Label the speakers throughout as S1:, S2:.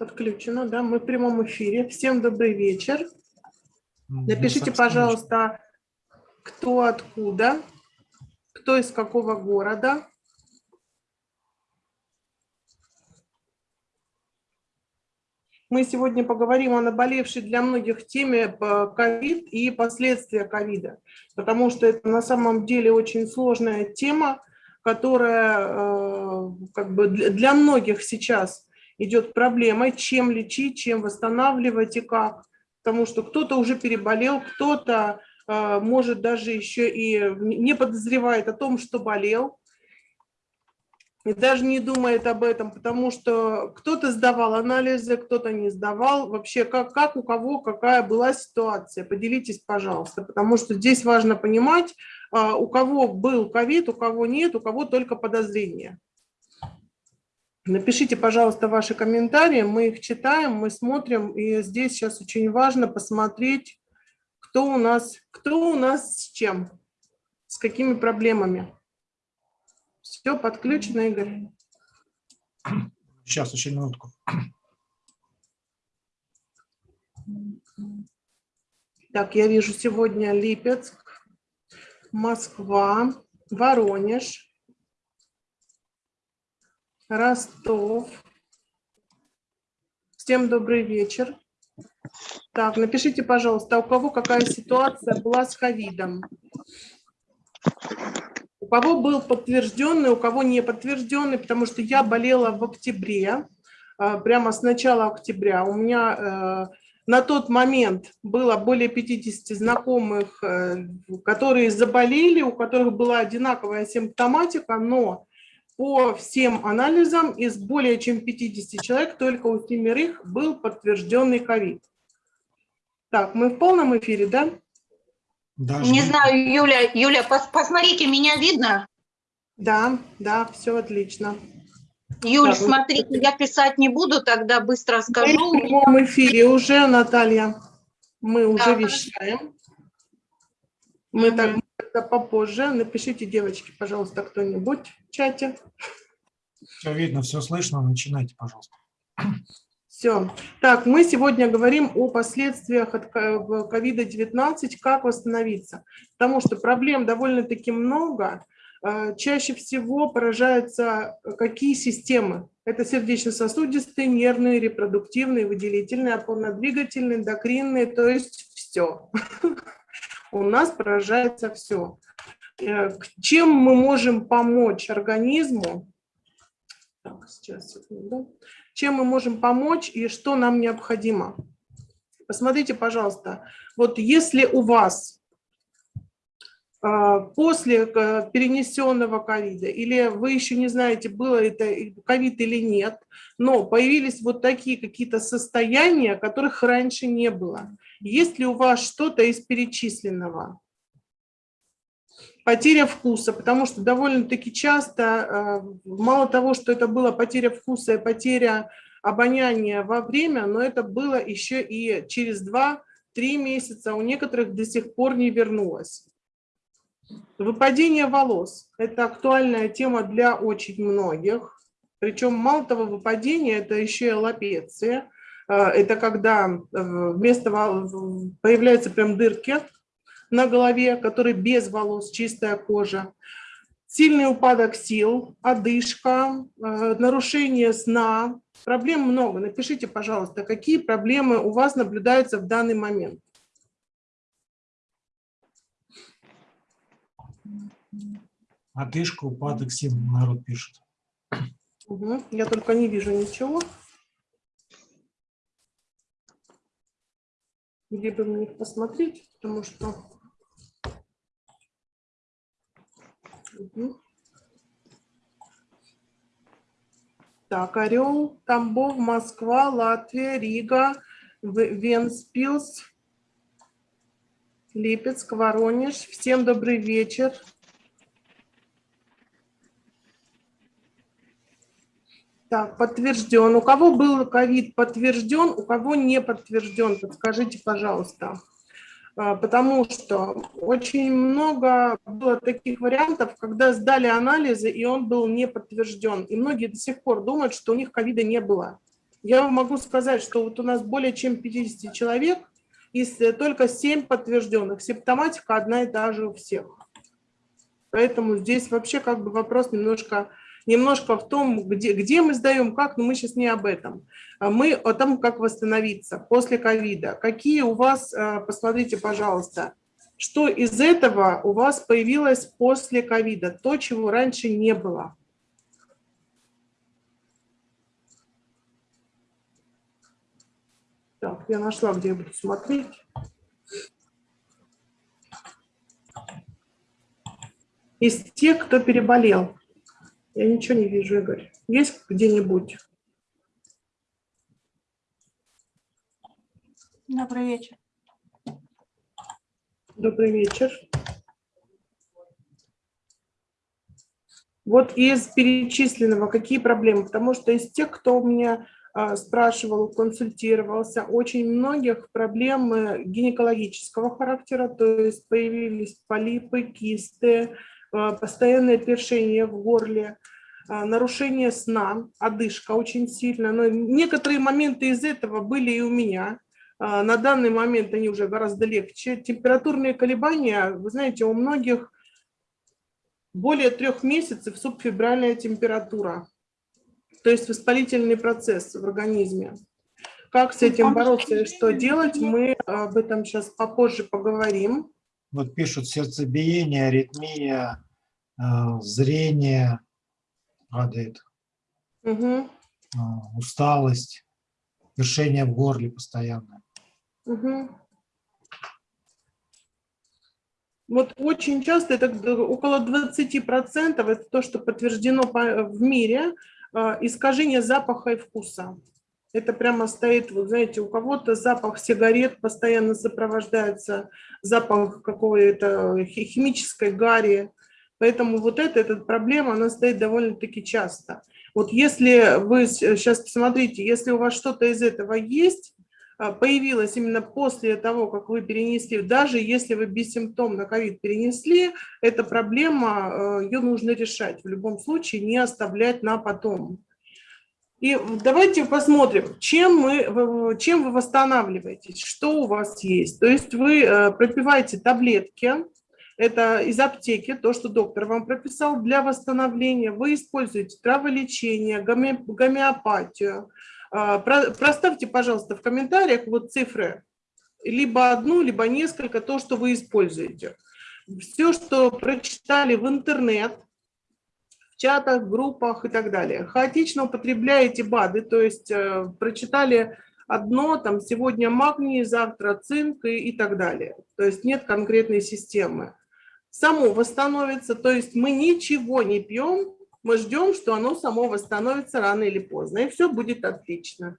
S1: подключено, да, мы в прямом эфире. Всем добрый вечер. Напишите, пожалуйста, кто откуда, кто из какого города. Мы сегодня поговорим о наболевшей для многих теме ковид и последствия ковида, потому что это на самом деле очень сложная тема, которая э, как бы для многих сейчас идет проблемой, чем лечить, чем восстанавливать и как. Потому что кто-то уже переболел, кто-то э, может даже еще и не подозревает о том, что болел, и даже не думает об этом, потому что кто-то сдавал анализы, кто-то не сдавал. Вообще, как, как у кого, какая была ситуация. Поделитесь, пожалуйста, потому что здесь важно понимать, э, у кого был ковид, у кого нет, у кого только подозрения. Напишите, пожалуйста, ваши комментарии, мы их читаем, мы смотрим, и здесь сейчас очень важно посмотреть, кто у нас, кто у нас с чем, с какими проблемами. Все подключено, Игорь.
S2: Сейчас, еще минутку.
S1: Так, я вижу сегодня Липецк, Москва, Воронеж, Ростов. Всем добрый вечер. Так, напишите, пожалуйста, у кого какая ситуация была с ковидом? У кого был подтвержденный, у кого не подтвержденный, потому что я болела в октябре, а, прямо с начала октября. У меня э, на тот момент было более 50 знакомых, э, которые заболели, у которых была одинаковая симптоматика, но по всем анализам из более чем 50 человек только у семерых был подтвержденный ковид. Так, мы в полном эфире, да?
S3: Даже... Не знаю, Юля, Юля, пос посмотрите, меня видно?
S1: Да, да, все отлично.
S3: Юль, так, смотрите, мы... я писать не буду, тогда быстро скажу.
S1: Мы в прямом эфире уже, Наталья, мы уже да. вещаем. Мы угу. так это попозже. Напишите, девочки, пожалуйста, кто-нибудь в чате.
S2: Все видно, все слышно. Начинайте, пожалуйста.
S1: Все. Так, мы сегодня говорим о последствиях от COVID-19, как восстановиться. Потому что проблем довольно-таки много. Э, чаще всего поражаются какие системы? Это сердечно-сосудистые, нервные, репродуктивные, выделительные, опорно-двигательные, эндокринные, то есть все. у нас поражается все. Э, чем мы можем помочь организму? Так, сейчас, секунду. Чем мы можем помочь и что нам необходимо? Посмотрите, пожалуйста, вот если у вас после э, перенесенного ковида, или вы еще не знаете, было это ковид или нет, но появились вот такие какие-то состояния, которых раньше не было. Есть ли у вас что-то из перечисленного? Потеря вкуса, потому что довольно-таки часто, э, мало того, что это была потеря вкуса и потеря обоняния во время, но это было еще и через 2-3 месяца, у некоторых до сих пор не вернулось. Выпадение волос – это актуальная тема для очень многих. Причем мало того выпадения, это еще и аллопеция – Э, это когда э, вместо появляются прям дырки на голове, которые без волос, чистая кожа. Сильный упадок сил, одышка, э, нарушение сна. Проблем много. Напишите, пожалуйста, какие проблемы у вас наблюдаются в данный момент.
S2: Одышка, упадок сил, народ пишет.
S1: Угу. Я только не вижу ничего. где бы мне посмотреть, потому что... Угу. Так, Орел, Тамбов, Москва, Латвия, Рига, Венспилс, Липецк, Воронеж. Всем добрый вечер. Так, подтвержден. У кого был ковид подтвержден, у кого не подтвержден, подскажите, пожалуйста. А, потому что очень много было таких вариантов, когда сдали анализы, и он был не подтвержден. И многие до сих пор думают, что у них ковида не было. Я вам могу сказать, что вот у нас более чем 50 человек, и только 7 подтвержденных. Симптоматика одна и та же у всех. Поэтому здесь вообще как бы вопрос немножко, немножко в том, где, где мы сдаем, как, но мы сейчас не об этом. А мы о том, как восстановиться после ковида. Какие у вас, э, посмотрите, пожалуйста, что из этого у вас появилось после ковида, то, чего раньше не было. Так, я нашла, где я буду смотреть. Из тех, кто переболел. Я ничего не вижу, Игорь. Есть где-нибудь?
S3: Добрый вечер.
S1: Добрый вечер. Вот из перечисленного какие проблемы? Потому что из тех, кто у меня а, спрашивал, консультировался. Очень многих проблем гинекологического характера, то есть появились полипы, кисты, постоянное першение в горле, а, нарушение сна, одышка очень сильно. Но некоторые моменты из этого были и у меня. На данный момент они уже гораздо легче. Температурные колебания, вы знаете, у многих более трех месяцев субфибральная температура то есть воспалительный процесс в организме. Как с этим бороться и что делать, мы об этом сейчас попозже поговорим.
S2: Вот пишут сердцебиение, аритмия, э, зрение падает, угу. усталость, вершение в горле постоянно.
S1: Угу. Вот очень часто, это около 20%, это то, что подтверждено в мире, а, искажение запаха и вкуса. Это прямо стоит, вот знаете, у кого-то запах сигарет постоянно сопровождается, запах какой-то химической гари. Поэтому вот эта, эта проблема, она стоит довольно-таки часто. Вот если вы сейчас посмотрите, если у вас что-то из этого есть, а, появилась именно после того, как вы перенесли, даже если вы бессимптомно ковид перенесли, эта проблема, а, ее нужно решать. В любом случае не оставлять на потом. И давайте посмотрим, чем, мы, чем вы восстанавливаетесь, что у вас есть. То есть вы э, пропиваете таблетки, это из аптеки, то, что доктор вам прописал для восстановления. Вы используете траволечение, гомеопатию, а, проставьте, пожалуйста, в комментариях вот цифры, либо одну, либо несколько, то, что вы используете. Все, что прочитали в интернет, чатах, группах и так далее. Хаотично употребляете БАДы, то есть э, прочитали одно, там сегодня магний, завтра цинк и, и так далее. То есть нет конкретной системы. Само восстановится, то есть мы ничего не пьем, мы ждем, что оно само восстановится рано или поздно, и все будет отлично.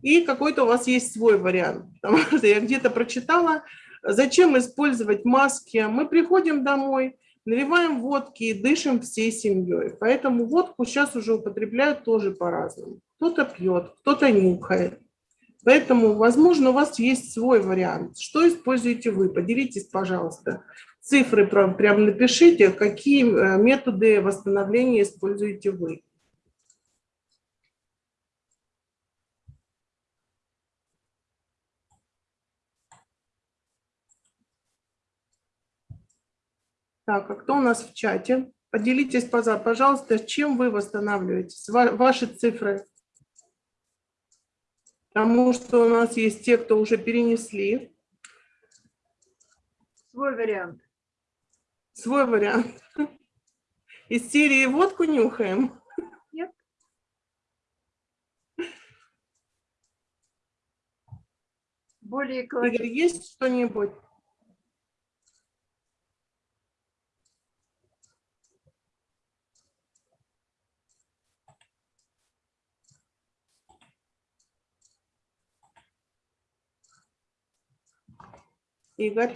S1: И какой-то у вас есть свой вариант, потому что я где-то прочитала, зачем использовать маски. Мы приходим домой, наливаем водки и дышим всей семьей. Поэтому водку сейчас уже употребляют тоже по-разному. Кто-то пьет, кто-то нюхает. Поэтому, возможно, у вас есть свой вариант. Что используете вы? Поделитесь, пожалуйста цифры прям, напишите, какие э, методы восстановления используете вы. Так, а кто у нас в чате? Поделитесь, пожалуйста, чем вы восстанавливаетесь, ваши цифры. Потому что у нас есть те, кто уже перенесли.
S3: Свой вариант.
S1: Свой вариант. Из серии водку нюхаем.
S3: Нет. Более
S1: Игорь, есть что-нибудь? Игорь?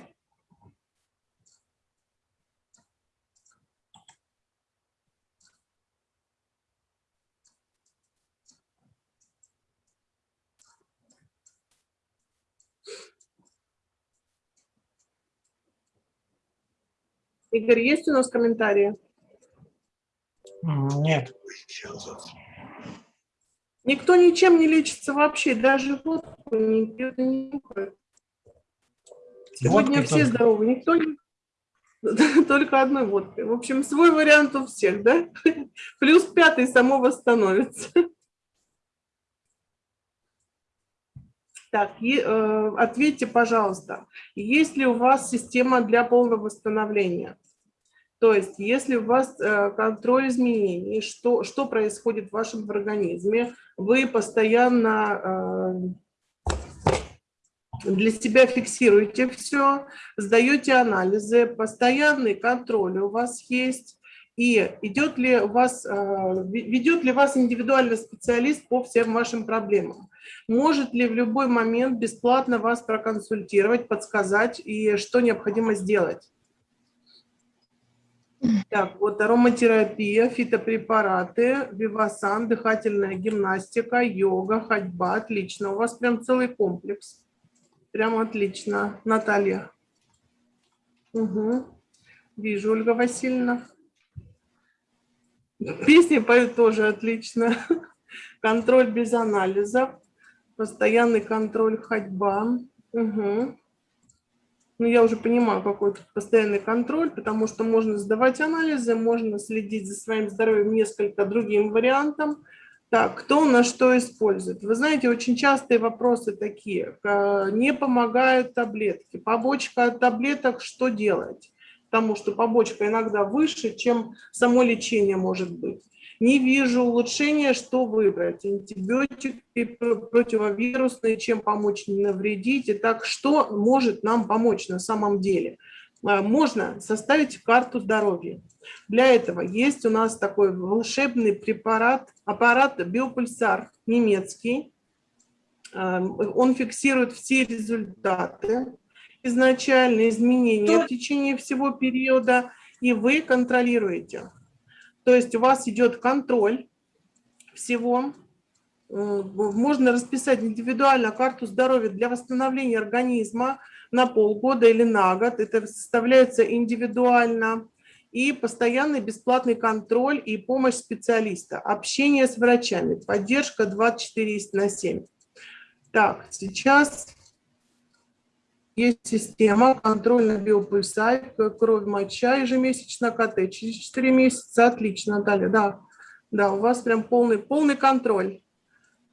S1: Игорь, есть у нас комментарии?
S2: Нет.
S1: Никто ничем не лечится вообще, даже водку не пьет и не нюхает. Сегодня Водка все только. здоровы, никто не... Только одной водкой. В общем, свой вариант у всех, да? Плюс пятый само восстановится. Так, и, э, ответьте, пожалуйста, есть ли у вас система для полного восстановления? То есть, если у вас э, контроль изменений, что, что происходит в вашем организме, вы постоянно э, для себя фиксируете все, сдаете анализы, постоянный контроль у вас есть, и идет ли вас, э, ведет ли вас индивидуальный специалист по всем вашим проблемам? Может ли в любой момент бесплатно вас проконсультировать, подсказать и что необходимо сделать? Так, вот ароматерапия, фитопрепараты, вивасан, дыхательная гимнастика, йога, ходьба. Отлично. У вас прям целый комплекс. Прям отлично. Наталья. Угу. Вижу, Ольга Васильевна. Песни поют тоже отлично. Контроль без анализов. Постоянный контроль ходьба. Угу. Ну, я уже понимаю, какой тут постоянный контроль, потому что можно сдавать анализы, можно следить за своим здоровьем несколько другим вариантом. Так, кто у нас что использует? Вы знаете, очень частые вопросы такие. Не помогают таблетки. Побочка от таблеток, что делать? Потому что побочка иногда выше, чем само лечение может быть. Не вижу улучшения, что выбрать. Антибиотики, противовирусные, чем помочь не навредить. Итак, что может нам помочь на самом деле? А, можно составить карту здоровья. Для этого есть у нас такой волшебный препарат, аппарат биопульсар немецкий. А, он фиксирует все результаты, изначальные изменения в течение всего периода, и вы контролируете. То есть у вас идет контроль всего. Можно расписать индивидуально карту здоровья для восстановления организма на полгода или на год. Это составляется индивидуально. И постоянный бесплатный контроль и помощь специалиста. Общение с врачами. Поддержка 24 на 7. Так, сейчас есть система контрольно биопульсарь, кровь, моча ежемесячно, КТ. Через 4 месяца отлично, Наталья, да. Да, у вас прям полный, полный контроль.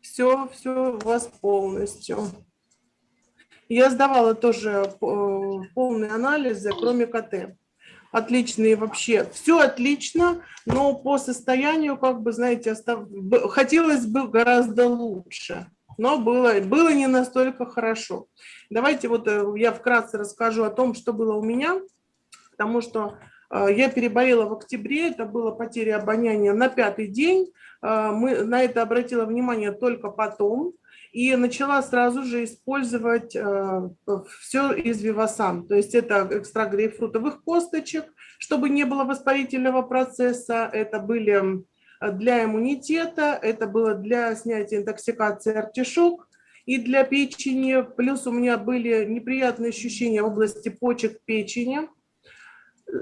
S1: Все, все у вас полностью. Я сдавала тоже э, полные анализы, кроме КТ. Отличные вообще. Все отлично, но по состоянию, как бы, знаете, остав... хотелось бы гораздо лучше но было, было не настолько хорошо. Давайте вот э, я вкратце расскажу о том, что было у меня, потому что э, я переболела в октябре, это была потеря обоняния на пятый день. Э, мы на это обратила внимание только потом и начала сразу же использовать все из Вивасан. То есть это экстракт грейпфрутовых косточек, чтобы не было воспалительного процесса. Это были для иммунитета, это было для снятия интоксикации артишок и для печени. Плюс у меня были неприятные ощущения в области почек печени.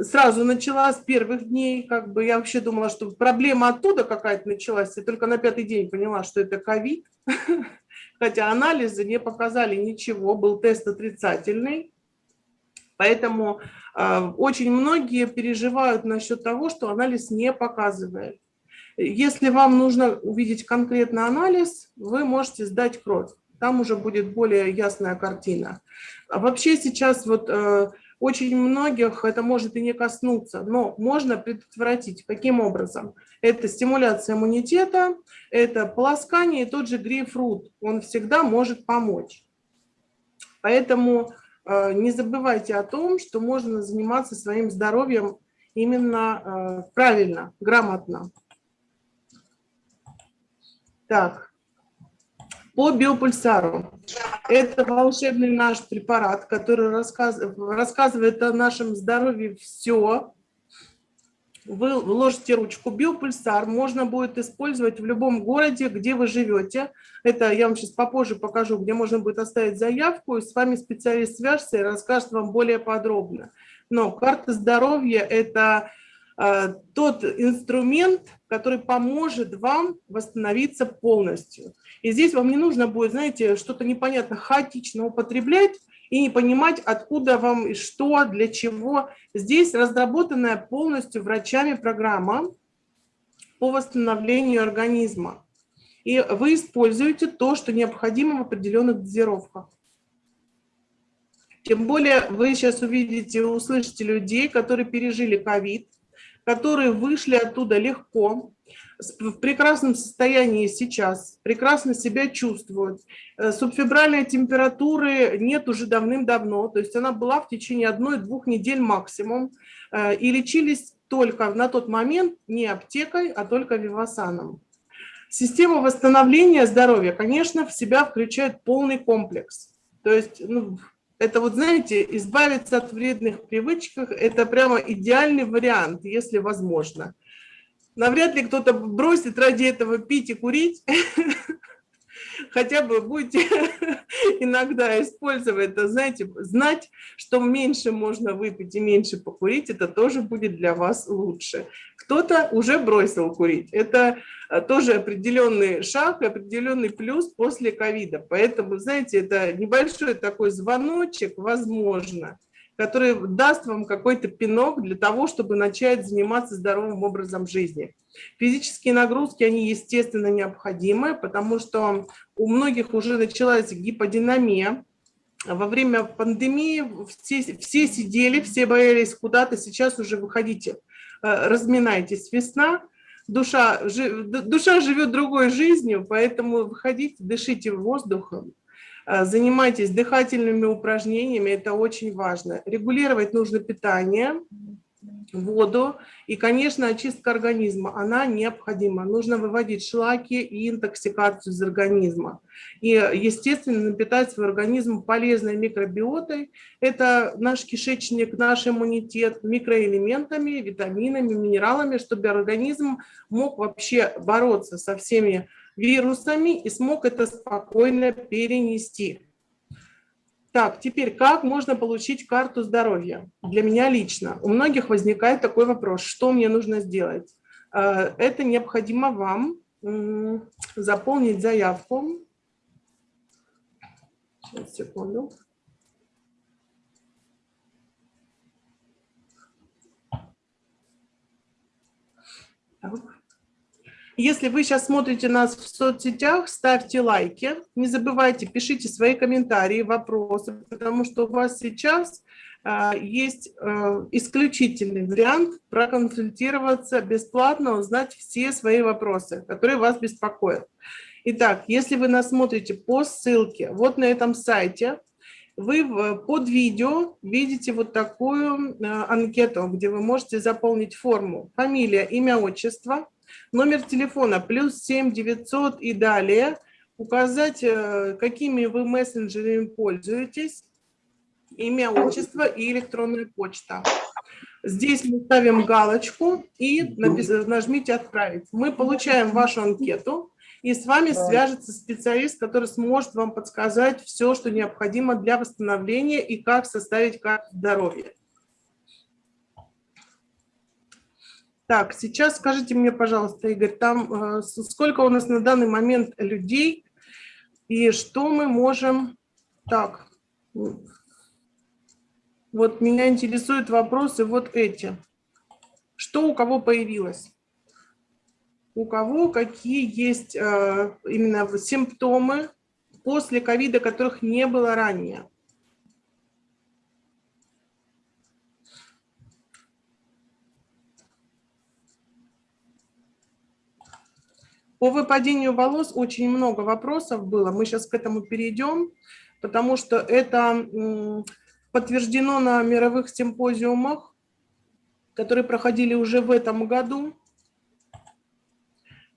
S1: Сразу начала с первых дней, как бы я вообще думала, что проблема оттуда какая-то началась, и только на пятый день поняла, что это ковид. Хотя анализы не показали ничего, был тест отрицательный. Поэтому э, очень многие переживают насчет того, что анализ не показывает. Если вам нужно увидеть конкретный анализ, вы можете сдать кровь. Там уже будет более ясная картина. А вообще сейчас вот э, очень многих это может и не коснуться, но можно предотвратить. Каким образом? Это стимуляция иммунитета, это полоскание и тот же грейпфрут. Он всегда может помочь. Поэтому э, не забывайте о том, что можно заниматься своим здоровьем именно э, правильно, грамотно. Так, по биопульсару. Это волшебный наш препарат, который рассказывает, о нашем здоровье все. Вы вложите ручку. Биопульсар можно будет использовать в любом городе, где вы живете. Это я вам сейчас попозже покажу, где можно будет оставить заявку, и с вами специалист свяжется и расскажет вам более подробно. Но карта здоровья – это э, тот инструмент, который поможет вам восстановиться полностью. И здесь вам не нужно будет, знаете, что-то непонятно хаотично употреблять и не понимать, откуда вам и что, для чего. Здесь разработанная полностью врачами программа по восстановлению организма. И вы используете то, что необходимо в определенных дозировках. Тем более вы сейчас увидите, услышите людей, которые пережили ковид, которые вышли оттуда легко, в прекрасном состоянии сейчас, прекрасно себя чувствуют. Э, субфебральной температуры нет уже давным-давно, то есть она была в течение одной-двух недель максимум, э, и лечились только на тот момент не аптекой, а только вивасаном. Система восстановления здоровья, конечно, в себя включает полный комплекс. То есть ну, это вот, знаете, избавиться от вредных привычек, это прямо идеальный вариант, если возможно. Навряд ли кто-то бросит ради этого пить и курить, хотя бы будете иногда использовать это, знаете, знать, что меньше можно выпить и меньше покурить, это тоже будет для вас лучше. Кто-то уже бросил курить. Это э, тоже определенный шаг, определенный плюс после ковида. Поэтому, знаете, это небольшой такой звоночек, возможно, который даст вам какой-то пинок для того, чтобы начать заниматься здоровым образом жизни. Физические нагрузки, они, естественно, необходимы, потому что у многих уже началась гиподинамия. Во время пандемии все, все сидели, все боялись куда-то, сейчас уже выходите, э, разминайтесь. Весна, душа, душа живет другой жизнью, поэтому выходите, дышите воздухом, занимайтесь дыхательными упражнениями, это очень важно. Регулировать нужно питание, воду и, конечно, очистка организма, она необходима. Нужно выводить шлаки и интоксикацию из организма. И, естественно, напитать свой организм полезной микробиотой. Это наш кишечник, наш иммунитет, микроэлементами, витаминами, минералами, чтобы организм мог вообще бороться со всеми вирусами и смог это спокойно перенести. Так, теперь как можно получить карту здоровья? Для меня лично. У многих возникает такой вопрос, что мне нужно сделать? Э, это необходимо вам заполнить заявку. Сейчас, секунду. Так. Если вы сейчас смотрите нас в соцсетях, ставьте лайки, не забывайте, пишите свои комментарии, вопросы, потому что у вас сейчас а, есть а, исключительный вариант проконсультироваться бесплатно, узнать все свои вопросы, которые вас беспокоят. Итак, если вы нас смотрите по ссылке вот на этом сайте, вы под видео видите вот такую а, анкету, где вы можете заполнить форму. Фамилия, имя, отчество – Номер телефона плюс 7 900 и далее. Указать, э, какими вы мессенджерами пользуетесь, имя, отчество и электронная почта. Здесь мы ставим галочку и нажмите «Отправить». Мы получаем вашу анкету, и с вами свяжется специалист, который сможет вам подсказать все, что необходимо для восстановления и как составить карту здоровья. Так, сейчас скажите мне, пожалуйста, Игорь, там э, сколько у нас на данный момент людей и что мы можем... Так, вот меня интересуют вопросы вот эти. Что у кого появилось? У кого какие есть э, именно симптомы после ковида, которых не было ранее? По выпадению волос очень много вопросов было. Мы сейчас к этому перейдем, потому что это подтверждено на мировых симпозиумах, которые проходили уже в этом году.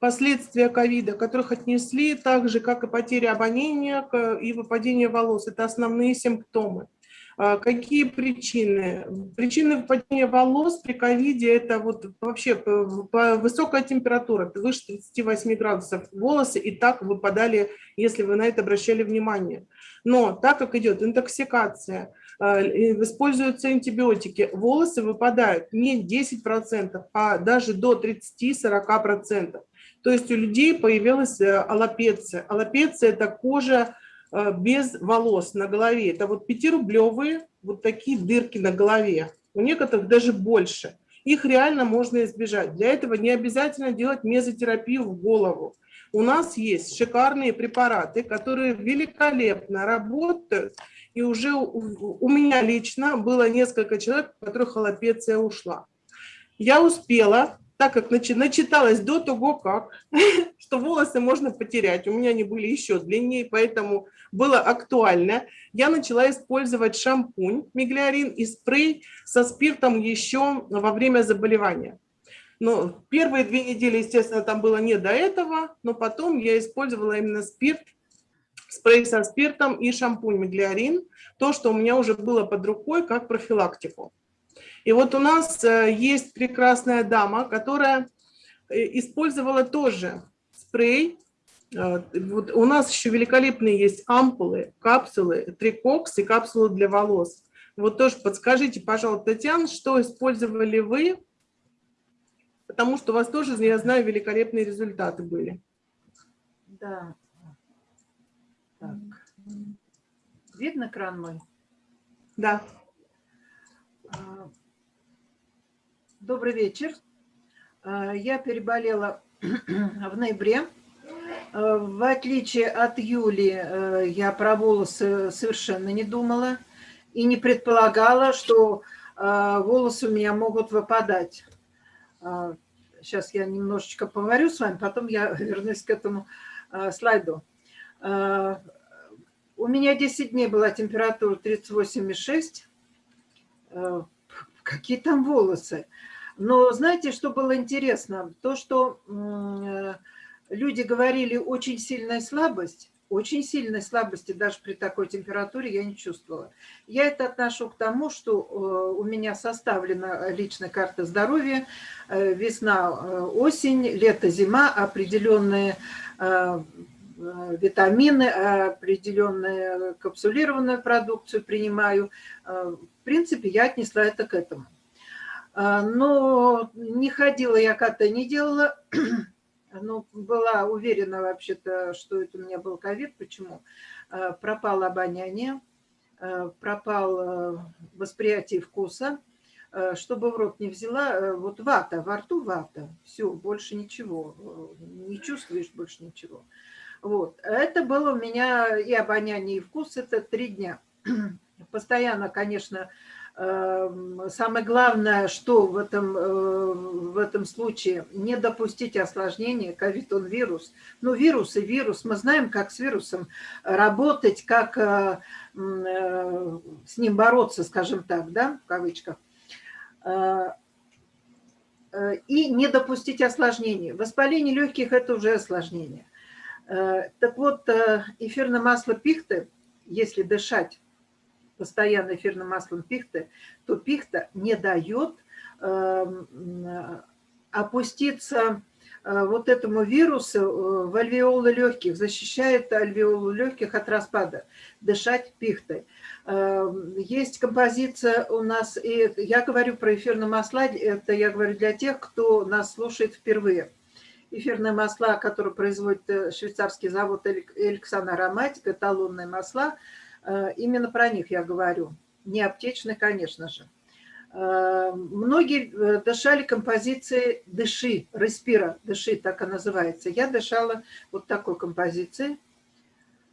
S1: Последствия ковида, которых отнесли так же, как и потеря обоняния и выпадение волос. Это основные симптомы. А какие причины? Причины выпадения волос при ковиде – это вот вообще высокая температура, выше 38 градусов. Волосы и так выпадали, если вы на это обращали внимание. Но так как идет интоксикация, используются антибиотики, волосы выпадают не 10%, а даже до 30-40%. То есть у людей появилась аллопеция. Аллопеция – это кожа без волос на голове. Это вот 5-рублевые вот такие дырки на голове. У некоторых даже больше. Их реально можно избежать. Для этого не обязательно делать мезотерапию в голову. У нас есть шикарные препараты, которые великолепно работают. И уже у, у меня лично было несколько человек, у которых аллопеция ушла. Я успела, так как начи, начиталась до того, как, что волосы можно потерять. У меня они были еще длиннее, поэтому было актуально. Я начала использовать шампунь миглиарин и спрей со спиртом еще во время заболевания. Но первые две недели, естественно, там было не до этого, но потом я использовала именно спирт, спрей со спиртом и шампунь Миглиарин, то, что у меня уже было под рукой как профилактику. И вот у нас э, есть прекрасная дама, которая э, использовала тоже спрей. Э, вот у нас еще великолепные есть ампулы, капсулы, трикокс и капсулы для волос. Вот тоже подскажите, пожалуйста, Татьяна, что использовали вы потому что у вас тоже, я знаю, великолепные результаты были.
S4: Да. Так. Видно кран мой?
S1: Да.
S4: А, добрый вечер. А, я переболела в ноябре. А, в отличие от Юли, я про волосы совершенно не думала и не предполагала, что волосы у меня могут выпадать. Сейчас я немножечко поговорю с вами, потом я вернусь к этому слайду. У меня 10 дней была температура 38,6. А, какие там волосы? Но знаете, что было интересно? То, что люди говорили очень сильная слабость, очень сильной слабости даже при такой температуре я не чувствовала. Я это отношу к тому, что э, у меня составлена личная карта здоровья, э, весна, э, осень, лето, зима, определенные витамины, определенную капсулированную продукцию принимаю. В принципе, я отнесла это к этому. Но не ходила я кота, не делала ну, была уверена вообще-то, что это у меня был ковид. Почему? Э, пропало обоняние, э, пропал э, восприятие вкуса. Чтобы в рот не взяла, вот вата, во рту вата, все, больше ничего, не чувствуешь больше ничего. Вот, это было у меня и обоняние, и вкус, это три дня. Постоянно, конечно, самое главное, что в этом, э, в этом случае, не допустить осложнения, ковид он вирус. Ну, вирус и вирус, мы знаем, как с вирусом работать, как э, э, с ним бороться, скажем так, да, в кавычках. И не допустить осложнений. Воспаление легких – это уже осложнение. Так вот, эфирное масло пихты, если дышать, постоянно эфирным маслом пихты, то пихта не дает эм, опуститься э, вот этому вирусу э, в альвеолы легких, защищает альвеолы легких от распада, дышать пихтой. Эм, есть композиция у нас, и я говорю про эфирные масла, это я говорю для тех, кто нас слушает впервые. Эфирные масла, которые производит э, швейцарский завод Эликсан Ароматик, эталонные масла – именно про них я говорю. Не аптечные, конечно же. Э, многие э, дышали композицией «Дыши», «Респира», «Дыши», так и называется. Я дышала вот такой композицией.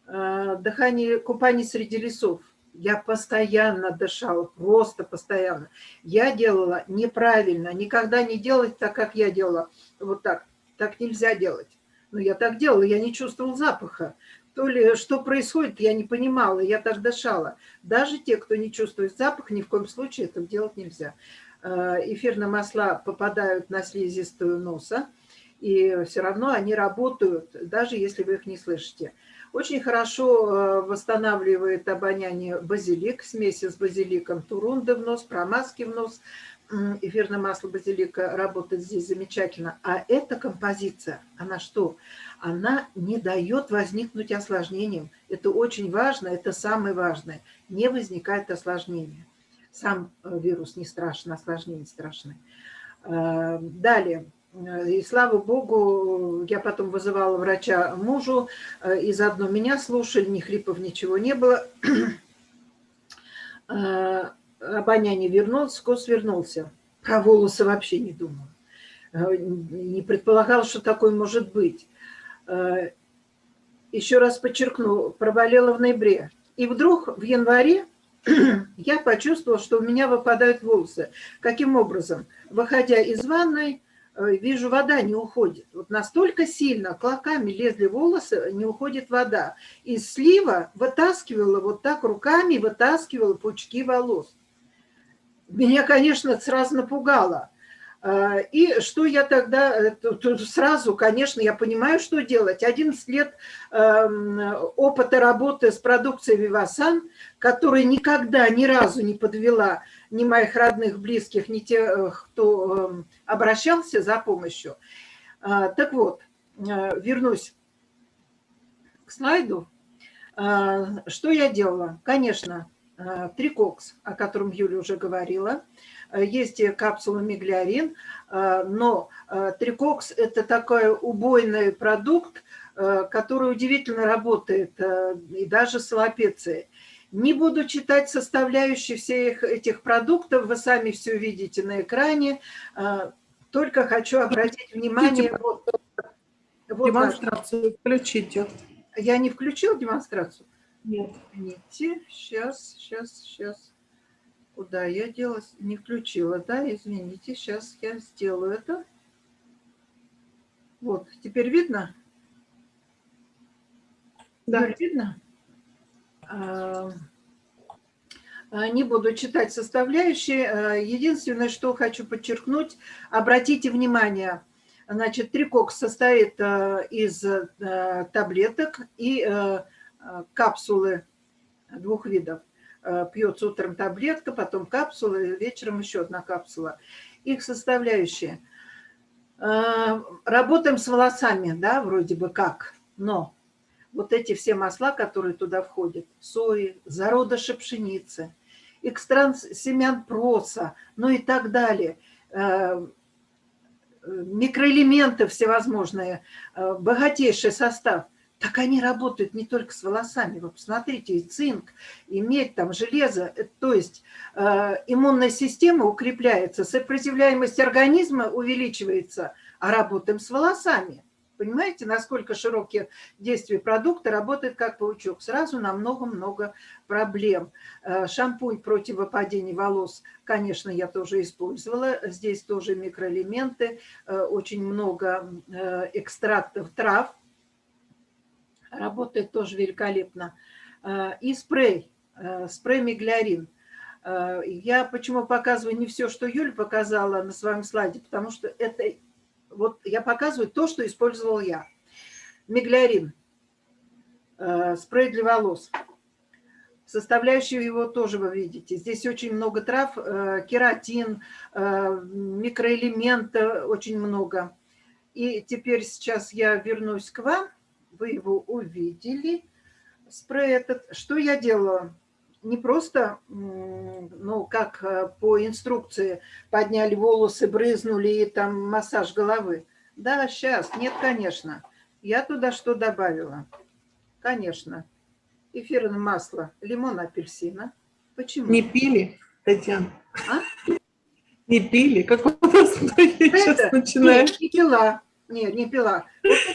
S4: Дыхание, купание среди лесов. Я постоянно дышала, просто постоянно. Я делала неправильно, никогда не делать так, как я делала. Вот так. Так нельзя делать. Но я так делала, я не чувствовала запаха то ли что происходит, я не понимала, я так дышала. Даже те, кто не чувствует запах, ни в коем случае это делать нельзя. Э, эфирные масла попадают на слизистую носа, и все равно они работают, даже если вы их не слышите. Очень хорошо э, восстанавливает обоняние базилик, смеси с базиликом, турунды в нос, промазки в нос. Эфирное масло базилика работает здесь замечательно. А эта композиция, она что? она не дает возникнуть осложнениям. Это очень важно, это самое важное. Не возникает осложнения. Сам э, вирус не страшен, осложнения страшны. Э, далее. И слава богу, я потом вызывала врача мужу, и заодно меня слушали, ни хрипов, ничего не было. Обоняние вернулось, вкус вернулся. Про волосы вообще не думала. Не предполагала, что такое может быть. Э, еще раз подчеркну, проболела в ноябре. И вдруг в январе я почувствовала, что у меня выпадают волосы. Каким образом? Выходя из ванной, э, вижу, вода не уходит. Вот настолько сильно клоками лезли волосы, не уходит вода. Из слива вытаскивала вот так руками, вытаскивала пучки волос. Меня, конечно, сразу напугало. А, и что я тогда, э, сразу, конечно, я понимаю, что делать. 11 лет эм, опыта работы с продукцией Вивасан, которая никогда ни разу не подвела ни моих родных, близких, ни тех, э, кто эм, обращался за помощью. А, так вот, э, вернусь к слайду. А, что я делала? Конечно, трикокс, о котором Юля уже говорила – Э, есть капсула миглиарин, э, но э, трикокс – это такой убойный продукт, который удивительно работает, и даже с аллопецией. Не буду читать составляющие всех этих продуктов, вы сами все видите на экране, только хочу обратить внимание... Вот,
S1: вот демонстрацию включите.
S4: Я не включил демонстрацию?
S1: Нет.
S4: Извините, сейчас, сейчас, сейчас. Куда я делась? Не включила, да? Извините, сейчас я сделаю это. Вот, теперь видно? Да. Теперь видно? А, а, не буду читать составляющие. А, единственное, что хочу подчеркнуть, обратите внимание, значит, трикокс состоит из таблеток и капсулы двух видов. Э, пьется утром таблетка, потом капсула, вечером еще одна капсула. Их составляющие. Э, работаем с волосами, да, вроде бы как, но вот эти все масла, которые туда входят, сои, зародыши пшеницы, экстрант семян проса, ну и так далее, э, микроэлементы всевозможные, богатейший состав – так они работают не только с волосами. Вы посмотрите, и цинк, и медь, там, железо. Э, то есть э, иммунная система укрепляется, сопротивляемость организма увеличивается, а работаем с волосами. Понимаете, насколько широкие действия продукта работает как паучок. Сразу на много-много проблем. Э, шампунь против выпадения волос, конечно, я тоже использовала. Здесь тоже микроэлементы, э, очень много экстрактов трав работает тоже великолепно. Э, и спрей, э, спрей миглярин. Э, я почему показываю не все, что Юля показала на своем слайде, потому что это вот я показываю то, что использовал я. Миглярин, спрей для волос. Составляющие его тоже вы видите. Здесь очень много трав, кератин, микроэлементы очень много. И теперь сейчас я вернусь к вам вы его увидели, спрей этот. Что я делала? Не просто, ну, как э, по инструкции, подняли волосы, брызнули и там массаж головы. Да, сейчас, нет, конечно. Я туда что добавила? Конечно. Эфирное масло, лимон, апельсина. Почему?
S1: Не пили, Татьяна? А? Не пили? Как у нас
S4: сейчас начинает? Не пила. Нет, не пила.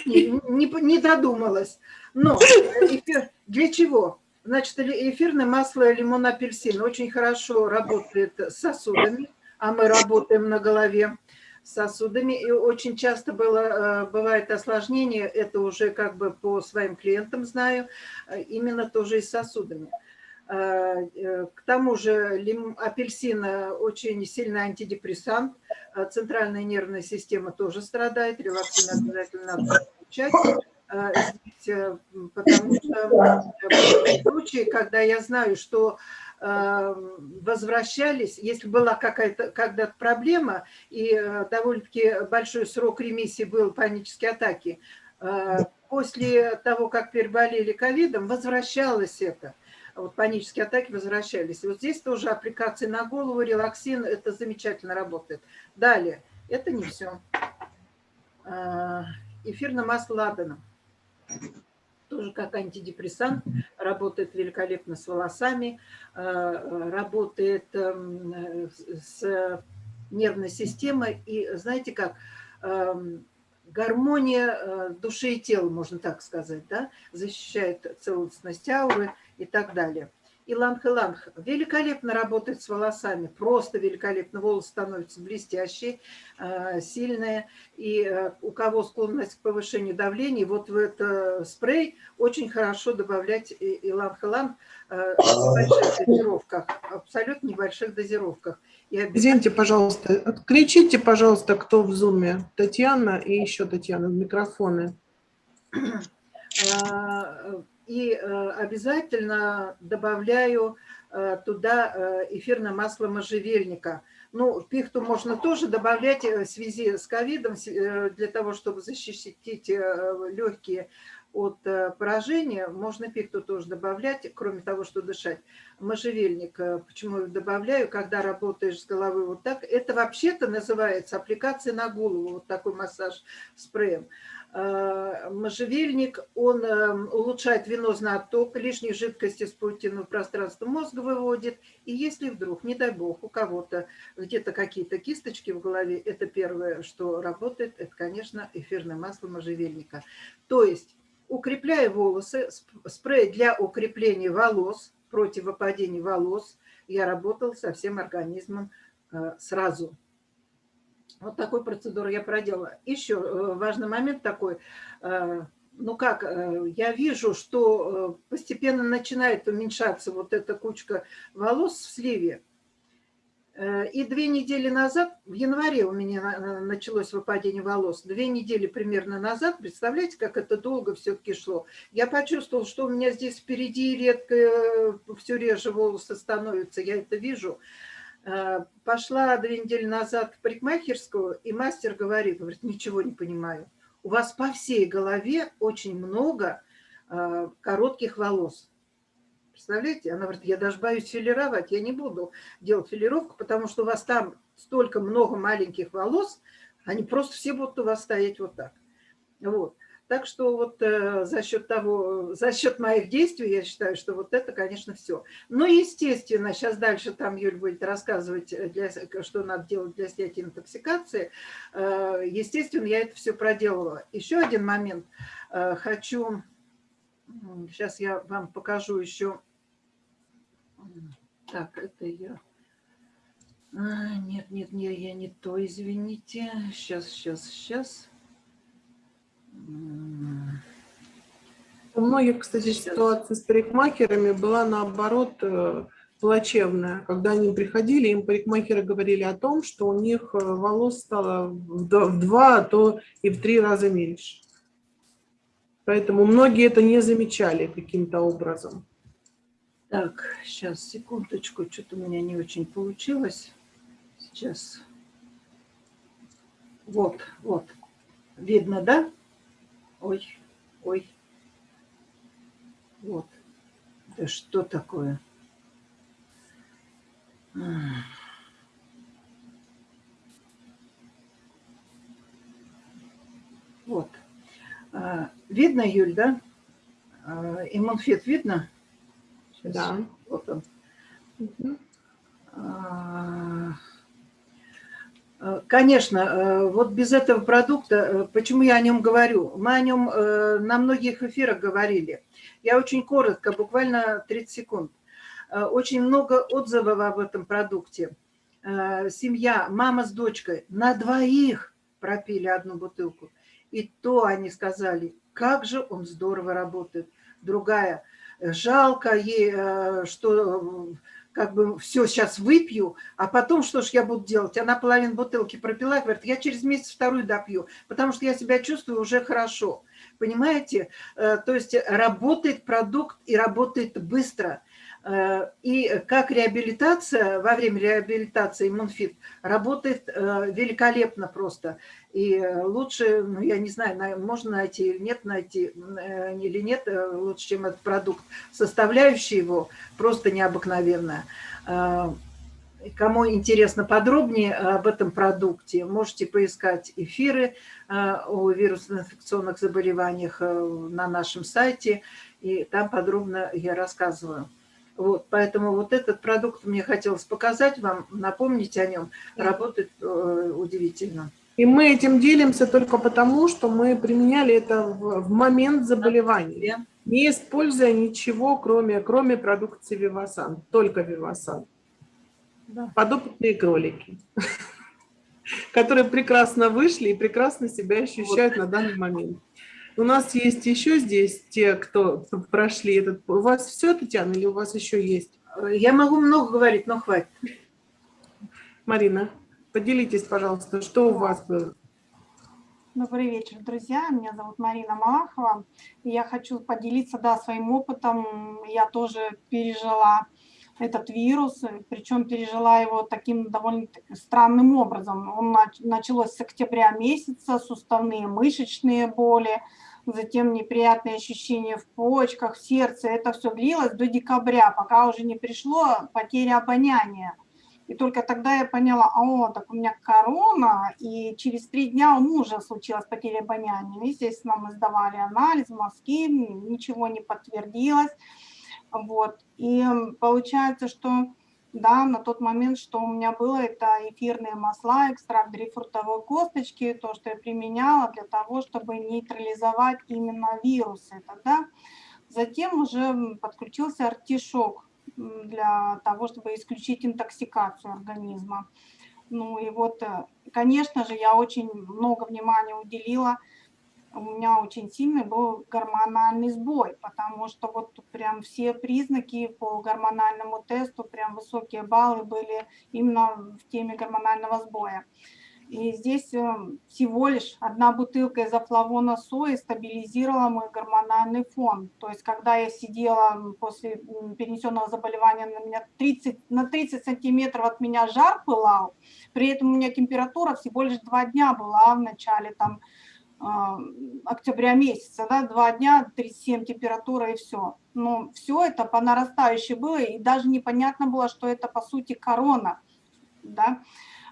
S4: не, не, не додумалась. Но эфир, для чего? Значит, эфирное масло лимон апельсин очень хорошо работает с сосудами, а мы работаем на голове сосудами. И очень часто было, э, бывает осложнение, это уже как бы по своим клиентам знаю, э, именно тоже и с сосудами. Э, э, к тому же апельсин очень сильный антидепрессант, э, центральная нервная система тоже страдает, релаксин обязательно надо. Здесь, потому что в случае, когда я знаю, что возвращались, если была какая-то когда-то проблема и довольно-таки большой срок ремиссии был панические атаки, После того, как переболели ковидом, возвращалось это. Вот панические атаки возвращались. Вот здесь тоже аппликации на голову, релаксин, это замечательно работает. Далее, это не все. Эфирное масло ладана тоже как антидепрессант, работает великолепно с волосами, э, работает эм, с нервной системой. И знаете как, эм, гармония э, души и тела, можно так сказать, да? защищает целостность ауры и так далее. Иланг-иланг великолепно работает с волосами, просто великолепно. Волосы становятся блестящие, э, сильные. И э, у кого склонность к повышению давления, вот в этот спрей очень хорошо добавлять иланг-иланг э, в небольших дозировках, абсолютно небольших дозировках.
S1: И обязательно... Извините, пожалуйста, отключите, пожалуйста, кто в зуме, Татьяна и еще Татьяна, микрофоны.
S4: И э, обязательно добавляю э, туда э, эфирное масло можжевельника. Ну, пихту можно тоже добавлять в связи с ковидом, для того, чтобы защитить легкие от поражения. Можно пихту тоже добавлять, кроме того, что дышать. Можжевельник, почему я добавляю, когда работаешь с головой вот так, это вообще-то называется аппликация на голову, вот такой массаж спреем. Э, можжевельник, он эм, улучшает венозный отток, лишние жидкости с паутинного пространства мозга выводит. И если вдруг, не дай бог, у кого-то где-то какие-то кисточки в голове, это первое, что работает, это, конечно, эфирное масло можжевельника. То есть, укрепляя волосы, спрей для укрепления волос, против выпадения волос, я работал со всем организмом э, сразу. Вот такой процедуру я проделала. Еще э, важный момент такой. Э, ну как, э, я вижу, что постепенно начинает уменьшаться вот эта кучка волос в сливе. И две недели назад, в январе у меня началось выпадение волос, две недели примерно назад, представляете, как это долго все-таки шло, я почувствовала, что у меня здесь впереди редко, все реже волосы становятся, я это вижу. Э, пошла две недели назад в парикмахерскую, и мастер говорит, говорит, ничего не понимаю. У вас по всей голове очень много э, коротких волос. Представляете? Она говорит, я даже боюсь филировать, я не буду делать филировку, потому что у вас там столько много маленьких волос, они просто все будут у вас стоять вот так. Вот. Так что вот э, за счет того, за счет моих действий, я считаю, что вот это, конечно, все. Но, естественно, сейчас дальше там Юль будет рассказывать, э, для, что надо делать для снятия интоксикации. Э, естественно, я это все проделала. Еще один момент. Э, хочу, сейчас я вам покажу еще. Так, это я... А, нет, нет, нет, я не то, извините. Сейчас, сейчас, сейчас.
S1: У многих, кстати, ситуация с парикмахерами была наоборот э, плачевная. Когда они приходили, им парикмахеры говорили о том, что у них э, волос стало в два, а то и в три раза меньше. Поэтому многие это не замечали каким-то образом.
S4: Так, сейчас, секундочку, что-то у меня не очень получилось. Сейчас. Вот, вот. Видно, да? Ой, ой. Вот. Да что такое? Вот. А, видно, Юль, да? А, иммунфет видно?
S1: Сейчас. Да.
S4: Вот он. Угу. Конечно, э, вот без этого продукта, э, почему я о нем говорю? Мы о нем на многих эфирах говорили. Я очень коротко, буквально 30 секунд. Очень много отзывов об этом продукте. Семья, мама с дочкой на двоих пропили одну бутылку. И то они сказали, как же он здорово работает. Другая, жалко ей, что как бы все сейчас выпью, а потом что ж я буду делать? Она половину бутылки пропила, говорит, я через месяц вторую допью, потому что я себя чувствую уже хорошо. Понимаете? Э, то есть работает продукт и работает быстро. Э, и как реабилитация, во время реабилитации иммунфит работает э, великолепно просто. И лучше, ну, я не знаю, можно найти или нет найти, э, или нет, лучше, чем этот продукт. Составляющая его просто необыкновенная. Кому интересно подробнее об этом продукте, можете поискать эфиры о вирусно-инфекционных заболеваниях на нашем сайте, и там подробно я рассказываю. Вот, поэтому вот этот продукт мне хотелось показать вам, напомнить о нем. Работает э, удивительно.
S1: И мы этим делимся только потому, что мы применяли это в, в момент заболевания, не используя ничего, кроме, кроме продукции Вивасан, только Вивасан. Да. Подопытные кролики, которые прекрасно вышли и прекрасно себя ощущают на данный момент. У нас есть еще здесь те, кто прошли этот... У вас все, Татьяна, или у вас еще есть?
S4: Я могу много говорить, но хватит.
S1: Марина, поделитесь, пожалуйста, что у вас было?
S5: Добрый вечер, друзья. Меня зовут Марина Малахова. Я хочу поделиться да, своим опытом. Я тоже пережила этот вирус, причем пережила его таким довольно странным образом. Он началось с октября месяца, суставные мышечные боли, затем неприятные ощущения в почках, в сердце. Это все длилось до декабря, пока уже не пришло потеря обоняния. И только тогда я поняла, о, так у меня корона, и через три дня у мужа случилась потеря обоняния. Естественно, мы сдавали анализ, мазки, ничего не подтвердилось. Вот. И получается, что да, на тот момент, что у меня было, это эфирные масла, экстракт грейпфрутовой косточки, то, что я применяла для того, чтобы нейтрализовать именно вирусы. Тогда затем уже подключился артишок для того, чтобы исключить интоксикацию организма. Ну и вот, э, конечно же, я очень много внимания уделила у меня очень сильный был гормональный сбой, потому что вот прям все признаки по гормональному тесту, прям высокие баллы были именно в теме гормонального сбоя. И здесь э, всего лишь одна бутылка изофлавона сои стабилизировала мой гормональный фон. То есть, когда я сидела после перенесенного заболевания, на, меня 30, на 30 сантиметров от меня жар пылал, при этом у меня температура всего лишь два дня была в начале там октября месяца, да, два дня, 37 температура и все. Но все это по нарастающей было, и даже непонятно было, что это по сути корона, да,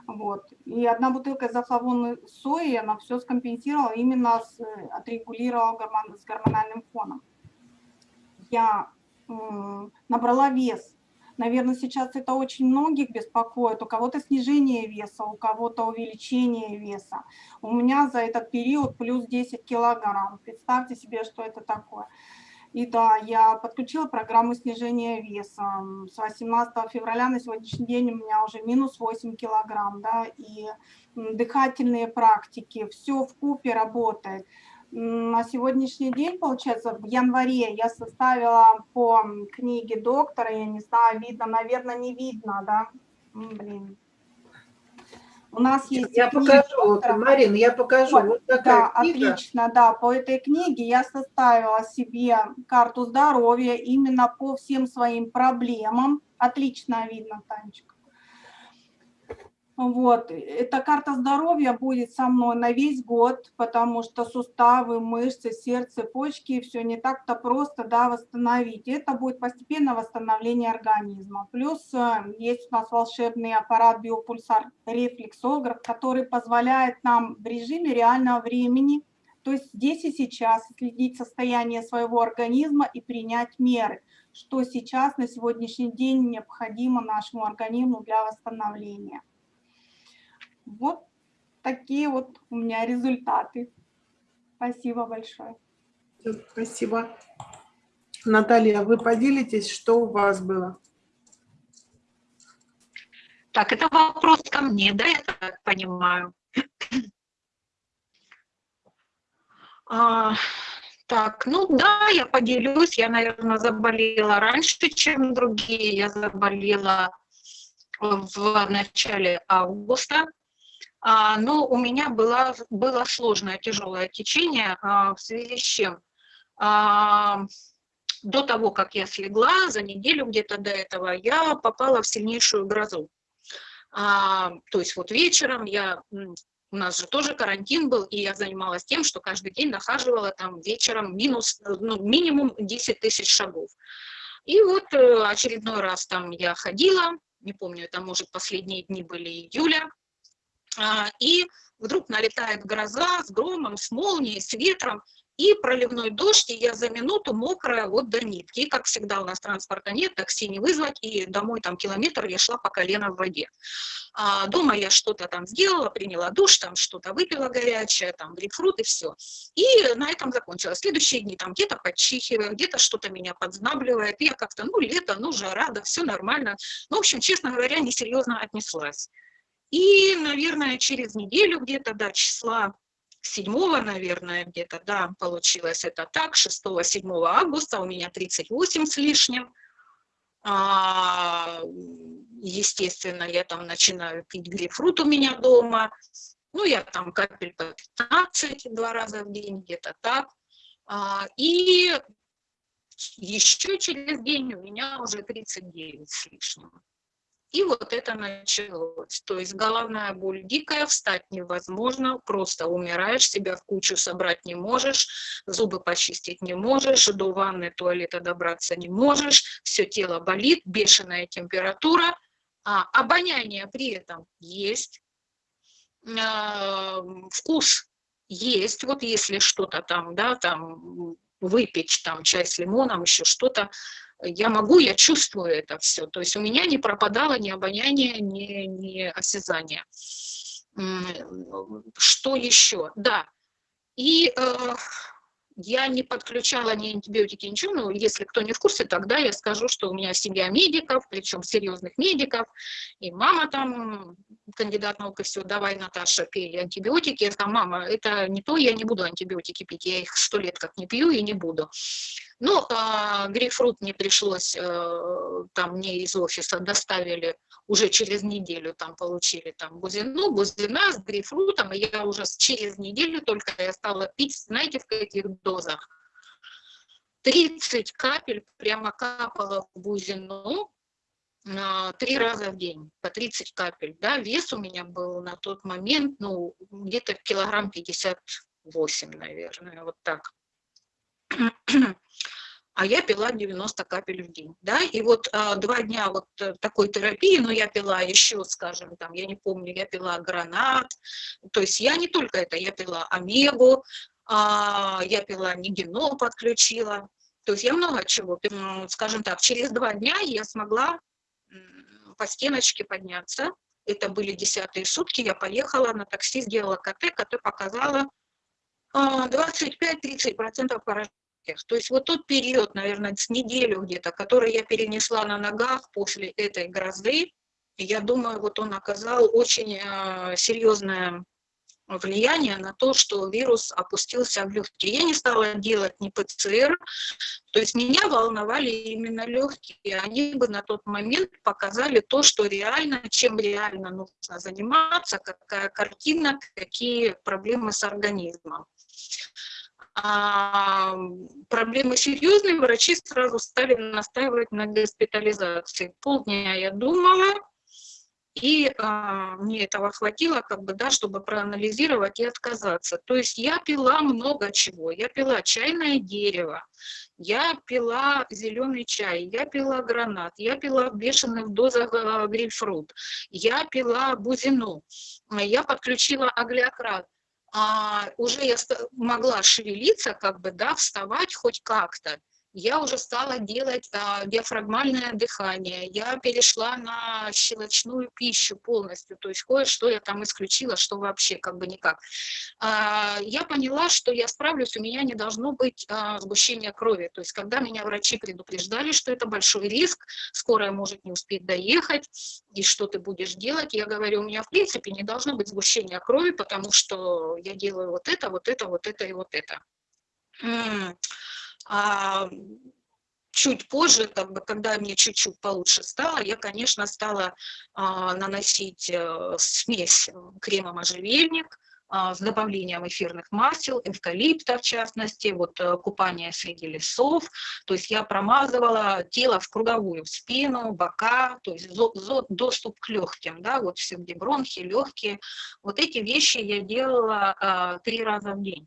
S5: вот. И одна бутылка изофлавонной сои, она все скомпенсировала, именно с, отрегулировала гормон, с гормональным фоном. Я набрала вес Наверное, сейчас это очень многих беспокоит. У кого-то снижение веса, у кого-то увеличение веса. У меня за этот период плюс 10 килограмм. Представьте себе, что это такое. И да, я подключила программу снижения веса. С 18 февраля на сегодняшний день у меня уже минус 8 килограмм, да, и дыхательные практики, все в купе работает на сегодняшний день, получается, в январе я составила по книге доктора, я не знаю, видно, наверное, не видно, да? Блин.
S4: У нас есть Я покажу, доктора. Марина, я покажу. Вот, вот такая
S5: да, книга. отлично, да. По этой книге я составила себе карту здоровья именно по всем своим проблемам. Отлично видно, Танечка. Вот, эта карта здоровья будет со мной на весь год, потому что суставы, мышцы, сердце, почки, все не так-то просто да, восстановить. Это будет постепенное восстановление организма. Плюс э, есть у нас волшебный аппарат биопульсар рефлексограф, который позволяет нам в режиме реального времени, то есть здесь и сейчас, следить состояние своего организма и принять меры, что сейчас на сегодняшний день необходимо нашему организму для восстановления. Вот такие вот у меня результаты. Спасибо большое.
S1: Спасибо. Наталья, вы поделитесь, что у вас было?
S3: Так, это вопрос ко мне, да, я так понимаю. А, так, ну да, я поделюсь. Я, наверное, заболела раньше, чем другие. Я заболела в начале августа. А, но у меня было, было сложное, тяжелое течение, а, в связи с чем? А, до того, как я слегла, за неделю где-то до этого, я попала в сильнейшую грозу. А, то есть вот вечером я, у нас же тоже карантин был, и я занималась тем, что каждый день нахаживала там вечером минус, ну, минимум 10 тысяч шагов. И вот э, очередной раз там я ходила, не помню, это может последние дни были июля, и вдруг налетает гроза с громом, с молнией, с ветром, и проливной дождь, и я за минуту мокрая вот до нитки. И, как всегда, у нас транспорта нет, такси не вызвать, и домой там километр я шла по колено в воде. А дома я что-то там сделала, приняла душ, там что-то выпила горячее, там грейпфрут и все. И на этом закончилось. Следующие дни там где-то подчихиваю, где-то что-то меня подзнабливает. Я как-то, ну, лето, ну, жара, да, все нормально. Ну, в общем, честно говоря, несерьезно отнеслась. И, наверное, через неделю где-то до числа 7, наверное, где-то, да, получилось это так, 6-7 августа у меня 38 с лишним. А, естественно, я там начинаю пить грейпфрут у меня дома. Ну, я там капель по 15 два раза в день, где-то так. А, и еще через день у меня уже 39 с лишним. И вот это началось. То есть головная боль дикая, встать невозможно, просто умираешь, себя в кучу собрать не можешь, зубы почистить не можешь, до ванны, туалета добраться не можешь, все тело болит, бешеная температура, а обоняние при этом есть, а, вкус есть, вот если что-то там, да, там выпечь там чай с лимоном, еще что-то, я могу, я чувствую это все. То есть у меня не пропадало ни обоняние, ни, ни осязание. Что еще? Да. И э, я не подключала ни антибиотики, ничего, но если кто не в курсе, тогда я скажу, что у меня семья медиков, причем серьезных медиков, и мама там, кандидат наук, и все, давай, Наташа, пей антибиотики. Я сказала, мама, это не то, я не буду антибиотики пить, я их сто лет как не пью и не буду. Ну, а, грейпфрут мне пришлось, э, там мне из офиса доставили уже через неделю, там получили там бузину, бузина с грейпфрутом, и я уже через неделю только я стала пить, знаете, в каких дозах? 30 капель прямо капала в бузину, три раза в день, по 30 капель, да, вес у меня был на тот момент, ну, где-то килограмм 58, наверное, вот так а я пила 90 капель в день, да, и вот а, два дня вот э, такой терапии, но я пила еще, скажем, там, я не помню, я пила гранат, то есть я не только это, я пила омегу, а, я пила нигенол подключила, то есть я много чего, скажем так, через два дня я смогла по стеночке подняться, это были десятые сутки, я поехала на такси, сделала КТ, КТ показала 25-30% поражения то есть вот тот период, наверное, с неделю где-то, который я перенесла на ногах после этой грозы, я думаю, вот он оказал очень э, серьезное влияние на то, что вирус опустился в легкие. Я не стала делать ни ПЦР, то есть меня волновали именно легкие. Они бы на тот момент показали то, что реально, чем реально нужно заниматься, какая картина, какие проблемы с организмом а, проблемы серьезные, врачи сразу стали настаивать на госпитализации. Полдня я думала, и а, мне этого хватило, как бы, да, чтобы проанализировать и отказаться. То есть я пила много чего. Я пила чайное дерево, я пила зеленый чай, я пила гранат, я пила в бешеных дозах э, грейпфрут, я пила бузину, я подключила аглиократ а, уже я могла шевелиться, как бы, да, вставать хоть как-то я уже стала делать а, диафрагмальное дыхание, я перешла на щелочную пищу полностью, то есть кое-что я там исключила, что вообще как бы никак. А, я поняла, что я справлюсь, у меня не должно быть а, сгущения крови, то есть когда меня врачи предупреждали, что это большой риск, скорая может не успеть доехать, и что ты будешь делать, я говорю, у меня в принципе не должно быть сгущения крови, потому что я делаю вот это, вот это, вот это и вот это. А чуть позже, как бы, когда мне чуть-чуть получше стало, я, конечно, стала а, наносить а, смесь крема можжевельник, а, с добавлением эфирных масел, эвкалипта в частности, вот э, купание среди лесов. То есть я промазывала тело в круговую, в спину, бока, то есть доступ к легким, да, вот все где бронхи, легкие. Вот эти вещи я делала а, три раза в день.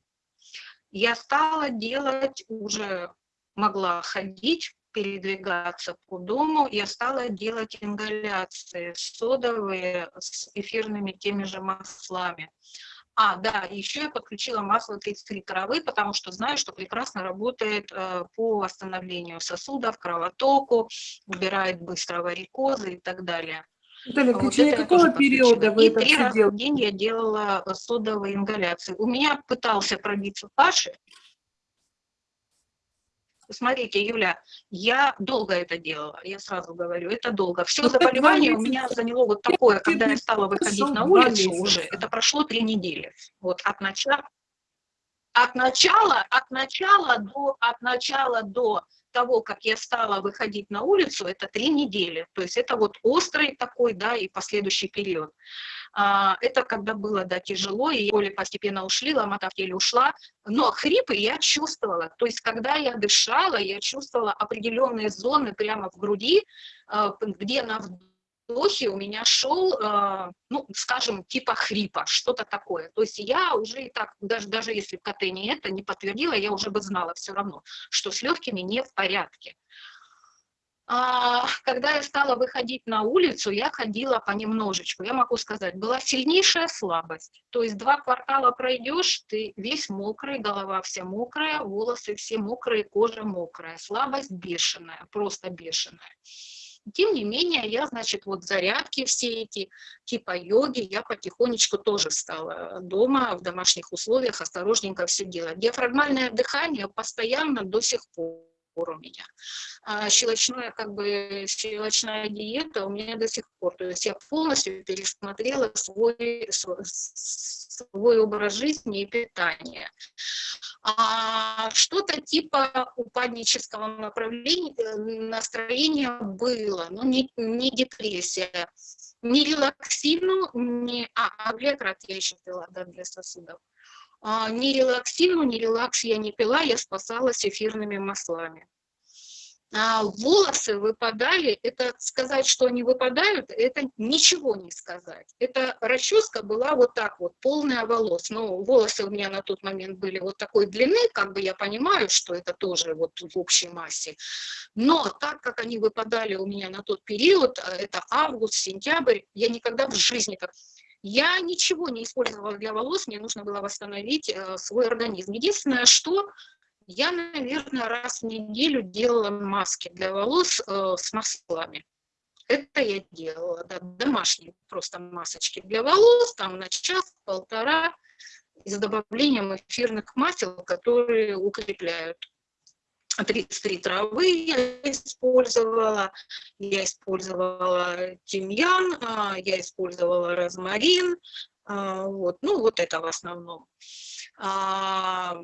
S3: Я стала делать уже могла ходить, передвигаться по дому, я стала делать ингаляции содовые с эфирными теми же маслами. А, да, еще я подключила масло 33 травы, потому что знаю, что прекрасно работает э, по восстановлению сосудов, кровотоку, убирает быстро варикозы и так далее.
S1: Наталья, в течение вот какого периода вы
S3: и
S1: это
S3: три раза
S1: делали?
S3: в день я делала содовые ингаляции. У меня пытался пробиться Паши, Смотрите, Юля, я долго это делала, я сразу говорю, это долго. Все
S1: Ну,
S3: заболевание у меня заняло вот такое, когда я стала выходить на улицу уже, это прошло три недели. Вот от начала, от начала, от начала до, от начала до того, как я стала выходить на улицу, это три недели. То есть это вот острый такой, да, и последующий период. А, это когда было, да, тяжело, и боли постепенно ушли, ломота в теле ушла, но хрипы я чувствовала. То есть когда я дышала, я чувствовала определенные зоны прямо в груди, а, где на вдохе у меня шел, а, ну, скажем, типа хрипа, что-то такое. То есть я уже и так, даже, даже если КТ не это не подтвердила, я уже бы знала все равно, что с легкими не в порядке. А, когда я стала выходить на улицу, я ходила понемножечку. Я могу сказать, была сильнейшая слабость. То есть два квартала пройдешь, ты весь мокрый, голова вся мокрая, волосы все мокрые, кожа мокрая. Слабость бешеная, просто бешеная. Тем не менее, я, значит, вот зарядки все эти, типа йоги, я потихонечку тоже стала дома, в домашних условиях, осторожненько все делать. Диафрагмальное дыхание постоянно до сих пор у меня. А щелочное, как бы, щелочная диета у меня до сих пор. То есть я полностью пересмотрела свой, свой, образ жизни и питания. А что-то типа упаднического направления, э, настроения было, но не, не депрессия. Не релаксину, не... А, аглетрат я еще пила, да, для сосудов. А, ни релаксину, ни релакс я не пила, я спасалась эфирными маслами. А волосы выпадали, это сказать, что они выпадают, это ничего не сказать. Эта расческа была вот так вот, полная волос. Но волосы у меня на тот момент были вот такой длины, как бы я понимаю, что это тоже вот в общей массе. Но так как они выпадали у меня на тот период, а это август, сентябрь, я никогда в жизни как я ничего не использовала для волос, мне нужно было восстановить э, свой организм. Единственное, что я, наверное, раз в неделю делала маски для волос э, с маслами. Это я делала, да, домашние просто масочки для волос, там на час-полтора, с добавлением эфирных масел, которые укрепляют. 33 травы я использовала, я использовала тимьян, а, я использовала розмарин, а, вот, ну вот это в основном. А,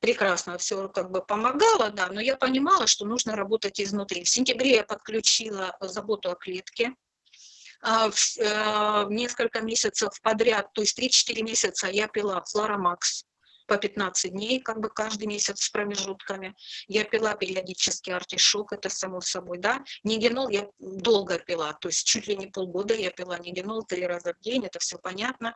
S3: прекрасно все как бы помогало, да, но я понимала, что нужно работать изнутри. В сентябре я подключила заботу о клетке, в несколько месяцев подряд, то есть 3-4 месяца я пила флоромакс, по 15 дней, как бы каждый месяц с промежутками. Я пила периодически артишок, это само собой, да. Нигенол я долго пила, то есть чуть ли не полгода я пила нигенол три раза в день, это все понятно.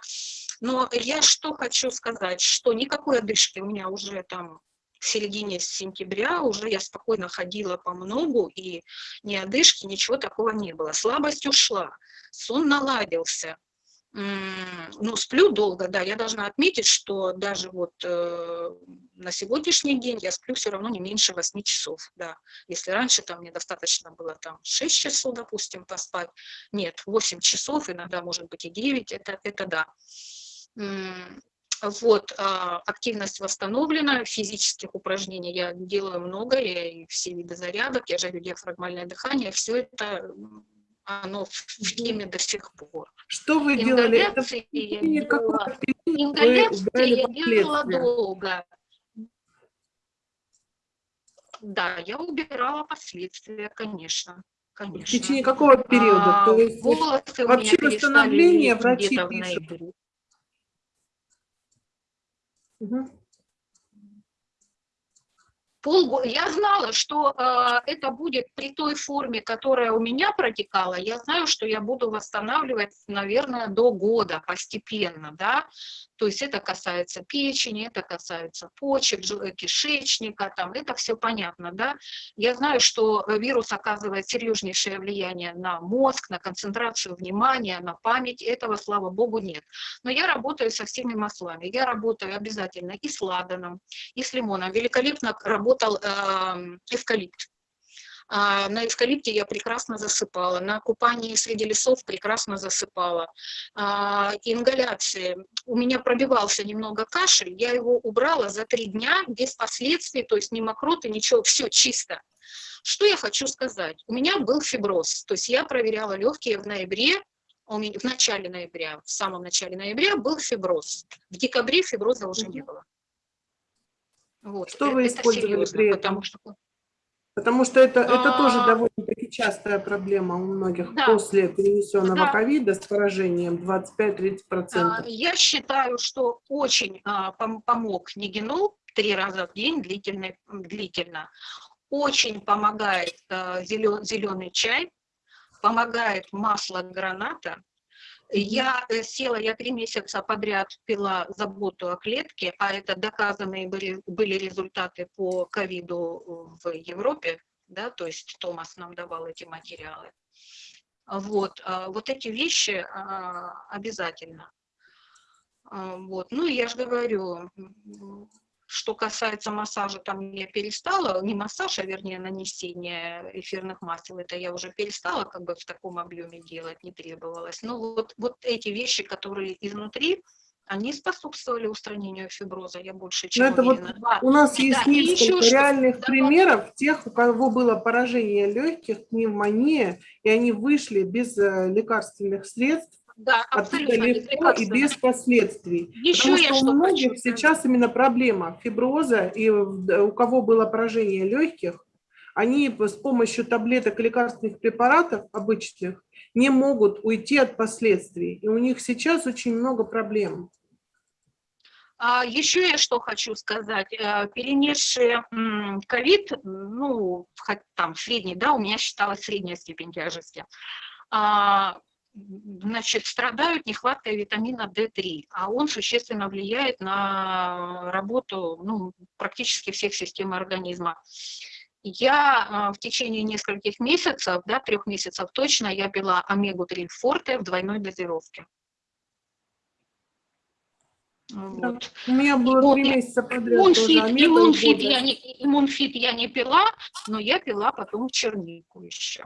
S3: Но я что хочу сказать, что никакой одышки у меня уже там в середине сентября уже я спокойно ходила по многу, и ни одышки, ничего такого не было. Слабость ушла, сон наладился, ну, сплю долго, да, я должна отметить, что даже вот э, на сегодняшний день я сплю все равно не меньше 8 часов, да. Если раньше там мне достаточно было там 6 часов, допустим, поспать, нет, 8 часов, иногда может быть и 9, это, это да. Вот, а, активность восстановлена, физических упражнений я делаю много, я и все виды зарядок, я жарю диафрагмальное дыхание, все это оно в теме до сих пор.
S1: Что вы делали? Это
S3: я делала, ингаляции я делала долго. Да, я убирала последствия, конечно.
S1: В
S3: конечно.
S1: течение какого периода?
S3: А,
S1: То есть
S3: волосы
S1: вообще восстановление врачи
S3: в
S1: пишут.
S3: ноябре. Полгода. Я знала, что э, это будет при той форме, которая у меня протекала. Я знаю, что я буду восстанавливать, наверное, до года постепенно, да. То есть это касается печени, это касается почек, жел- кишечника, там, это все понятно, да. Я знаю, что вирус оказывает серьезнейшее влияние на мозг, на концентрацию внимания, на память. Этого, слава богу, нет. Но я работаю со всеми маслами. Я работаю обязательно и с ладаном, и с лимоном. Великолепно работал э, эвкалипт. А, на эвкалипте я прекрасно засыпала, на купании среди лесов прекрасно засыпала. А, ингаляции. У меня пробивался немного кашель, я его убрала за три дня без последствий, то есть ни мокроты, ничего, все чисто. Что я хочу сказать? У меня был фиброз, то есть я проверяла легкие в ноябре, в начале ноября, в самом начале ноября был фиброз. В декабре фиброза уже не было. Вот.
S1: Что вы
S3: это
S1: использовали
S3: серьезно,
S1: при этом?
S3: Потому что
S1: Потому что это, это тоже
S3: А.
S1: довольно-таки частая проблема у многих
S3: Да.
S1: после перенесенного
S3: Да.
S1: ковида с поражением 25-30%.
S3: А, Я считаю, что очень а, пом- помог Нигенол три раза в день длительно. длительно. Очень помогает зеленый чай, помогает масло граната. Я э, села, я три месяца подряд пила заботу о клетке, а это доказанные были, были результаты по ковиду в Европе, да, то есть Томас нам давал эти материалы. Вот, а, вот эти вещи а, обязательно. А, Вот. Ну, я же говорю, что касается массажа, там я перестала, не массаж, а вернее нанесение эфирных масел, это я уже перестала как бы в таком объеме делать, не требовалось. Но вот, вот эти вещи, которые изнутри, они способствовали устранению фиброза, я больше чем
S1: это вот
S3: уверена. Да.
S1: У нас есть
S3: Да, и еще
S1: несколько
S3: что-
S1: реальных
S3: да,
S1: примеров тех, у кого было поражение легких, пневмония, и они вышли без э, лекарственных средств,
S3: Да, абсолютно
S1: легко и
S3: безлекарственно.
S1: без последствий.
S3: Еще
S1: Потому
S3: я
S1: что у
S3: что
S1: многих
S3: хочу
S1: сейчас именно проблема фиброза, и у кого было поражение легких, они с помощью таблеток и лекарственных препаратов обычных не могут уйти от последствий. И у них сейчас очень много проблем.
S3: А еще я что хочу сказать. Э, Перенесшие ковид, ну, там средний, да, у меня считалась средняя степень тяжести, а, значит, страдают нехваткой витамина D3, а он существенно влияет на работу ну, практически всех систем организма. Я а, в течение нескольких месяцев, да, трех месяцев точно, я пила омегу-3 форте в двойной дозировке. Вот.
S1: У меня было
S3: Вот,
S1: три
S3: я-
S1: месяца подряд
S3: Иммунфит, я не, иммунфит я не пила, но я пила потом чернику еще.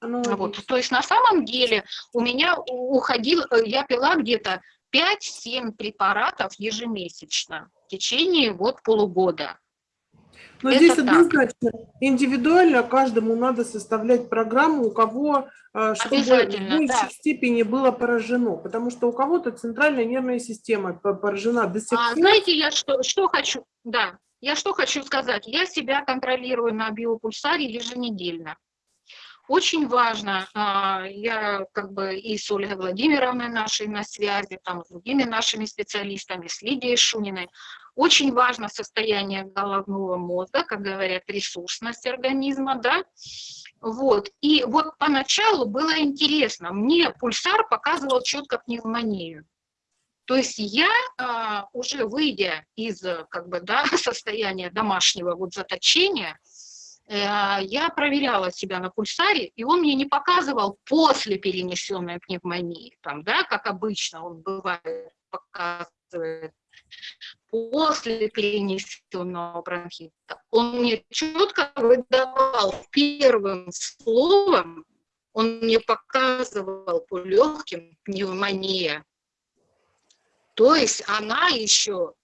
S1: Оно
S3: Вот. То есть на самом деле у меня уходил, э, я пила где-то 5-7 препаратов ежемесячно в течение вот полугода.
S1: Но
S3: Это
S1: здесь
S3: так.
S1: однозначно индивидуально каждому надо составлять программу, у кого э, чтобы в большей
S3: да.
S1: степени было поражено, потому что у кого-то центральная нервная система по- поражена до сих
S3: А
S1: пор.
S3: знаете, я что, что хочу, да, я что хочу сказать, я себя контролирую на биопульсаре еженедельно. Очень важно, а, я как бы и с Ольгой Владимировной нашей на связи, там, с другими нашими специалистами, с Лидией Шуниной, очень важно состояние головного мозга, как говорят, ресурсность организма, да, вот, и вот поначалу было интересно, мне пульсар показывал четко пневмонию, то есть я, а, уже выйдя из как бы, да, состояния домашнего вот заточения, я проверяла себя на пульсаре, и он мне не показывал после перенесенной пневмонии, там, да, как обычно он бывает, показывает после перенесенного бронхита. Он мне четко выдавал первым словом, он мне показывал по легким пневмония. То есть она еще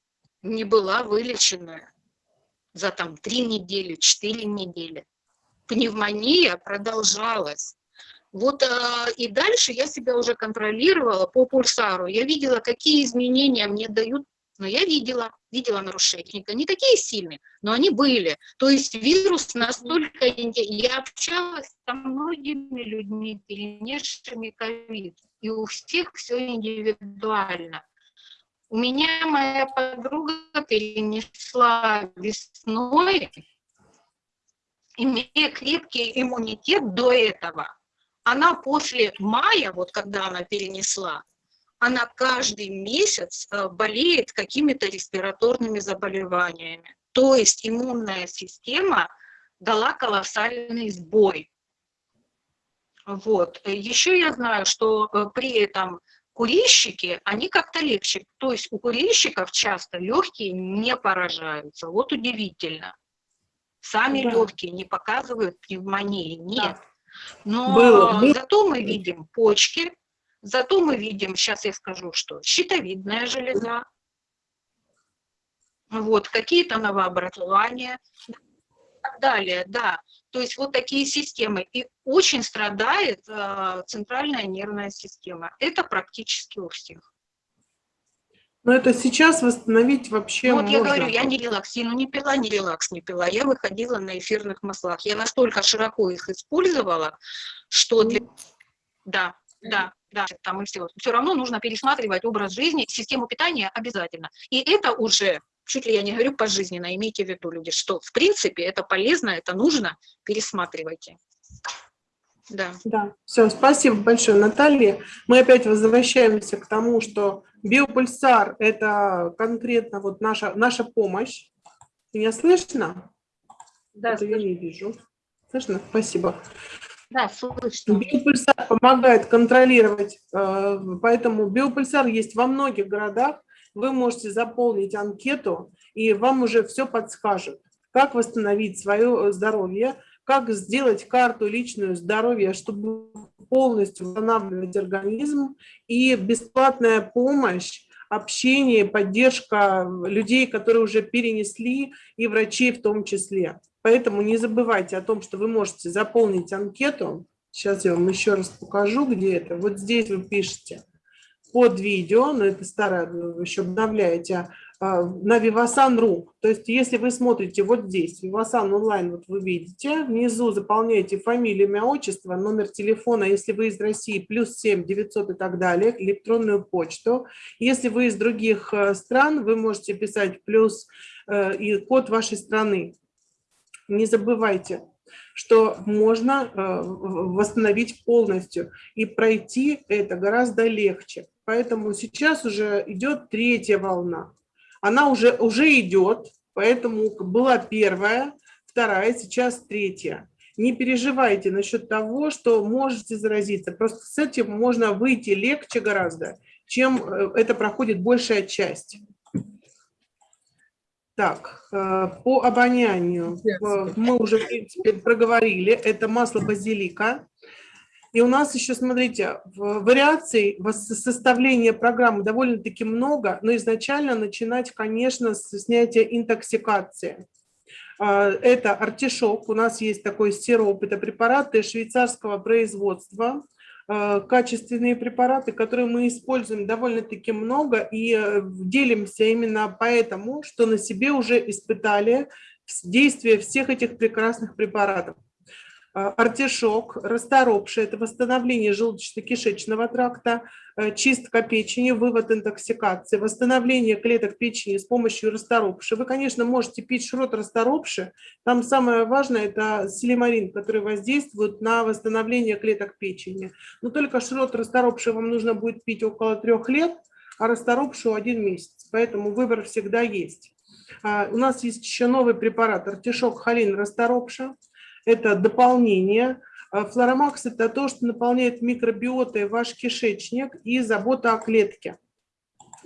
S3: не была вылечена за там три недели, четыре недели. Пневмония продолжалась. Вот а, и дальше я себя уже контролировала по пульсару. Я видела, какие изменения мне дают, но я видела, видела нарушения. Не такие сильные, но они были. То есть вирус настолько... Я общалась со многими людьми, перенесшими ковид, и у всех все индивидуально. У меня моя подруга перенесла весной, имея крепкий иммунитет до этого. Она после мая, вот когда она перенесла, она каждый месяц э, болеет какими-то респираторными заболеваниями. То есть иммунная система дала колоссальный сбой. Вот. Еще я знаю, что э, при этом курильщики, они как-то легче. То есть у курильщиков часто легкие не поражаются. Вот удивительно. Сами да. легкие не показывают пневмонии. Нет. Да. Но Было. зато мы видим почки, зато мы видим, сейчас я скажу, что щитовидная железа, вот, какие-то новообразования и так далее, да. То есть вот такие системы. И очень страдает э, центральная нервная система. Это практически у всех.
S1: Но это сейчас восстановить вообще
S3: ну, Вот можно. я говорю, я не релаксину не пила, не релакс не пила. Я выходила на эфирных маслах. Я настолько широко их использовала, что для... Да, да, да, там и все. Все равно нужно пересматривать образ жизни, систему питания обязательно. И это уже, чуть ли я не говорю пожизненно, имейте в виду, люди, что в принципе это полезно, это нужно, пересматривайте.
S1: Да. Да, все, спасибо большое, Наталья. Мы опять возвращаемся к тому, что биопульсар – это конкретно вот наша, наша помощь. Меня слышно? Да, это слышно. я не вижу. Слышно? Спасибо. Да, слышно. Биопульсар помогает контролировать, э, поэтому биопульсар есть во многих городах. Вы можете заполнить анкету, и вам уже все подскажет, как восстановить свое здоровье, как сделать карту личную здоровья, чтобы полностью восстанавливать организм, и бесплатная помощь, общение, поддержка людей, которые уже перенесли, и врачей в том числе. Поэтому не забывайте о том, что вы можете заполнить анкету. Сейчас я вам еще раз покажу, где это. Вот здесь вы пишете под видео, но это старое, вы еще обновляете, а, на Vivasan.ru. То есть если вы смотрите вот здесь, Vivasan онлайн, вот вы видите, внизу заполняете фамилию, имя, отчество, номер телефона, если вы из России, плюс 7 900 и так далее, электронную почту. Если вы из других э, стран, вы можете писать плюс э, и код вашей страны. Не забывайте, что можно э, восстановить полностью, и пройти это гораздо легче. Поэтому сейчас уже идет третья волна. Она уже, уже идет, поэтому была первая, вторая, сейчас третья. Не переживайте насчет того, что можете заразиться. Просто с этим можно выйти легче гораздо, чем э, это проходит большая часть. Так, э, по обонянию э, мы уже, в принципе, проговорили. Это масло базилика. И у нас еще, смотрите, вариаций составления программы довольно-таки много, но изначально начинать, конечно, с снятия интоксикации. А, это артишок, у нас есть такой сироп, это препараты швейцарского производства, а, качественные препараты, которые мы используем довольно-таки много и э, делимся именно поэтому, что на себе уже испытали действие всех этих прекрасных препаратов. А, артишок, расторопший, это восстановление желудочно-кишечного тракта, э, чистка печени, вывод интоксикации, восстановление клеток печени с помощью расторопши. Вы, конечно, можете пить шрот расторопши, там самое важное – это селимарин, который воздействует на восстановление клеток печени. Но только шрот расторопши вам нужно будет пить около трех лет, а расторопшу один месяц, поэтому выбор всегда есть. А, у нас есть еще новый препарат – артишок холин расторопша это дополнение. А флоромакс – это то, что наполняет микробиотой ваш кишечник и забота о клетке.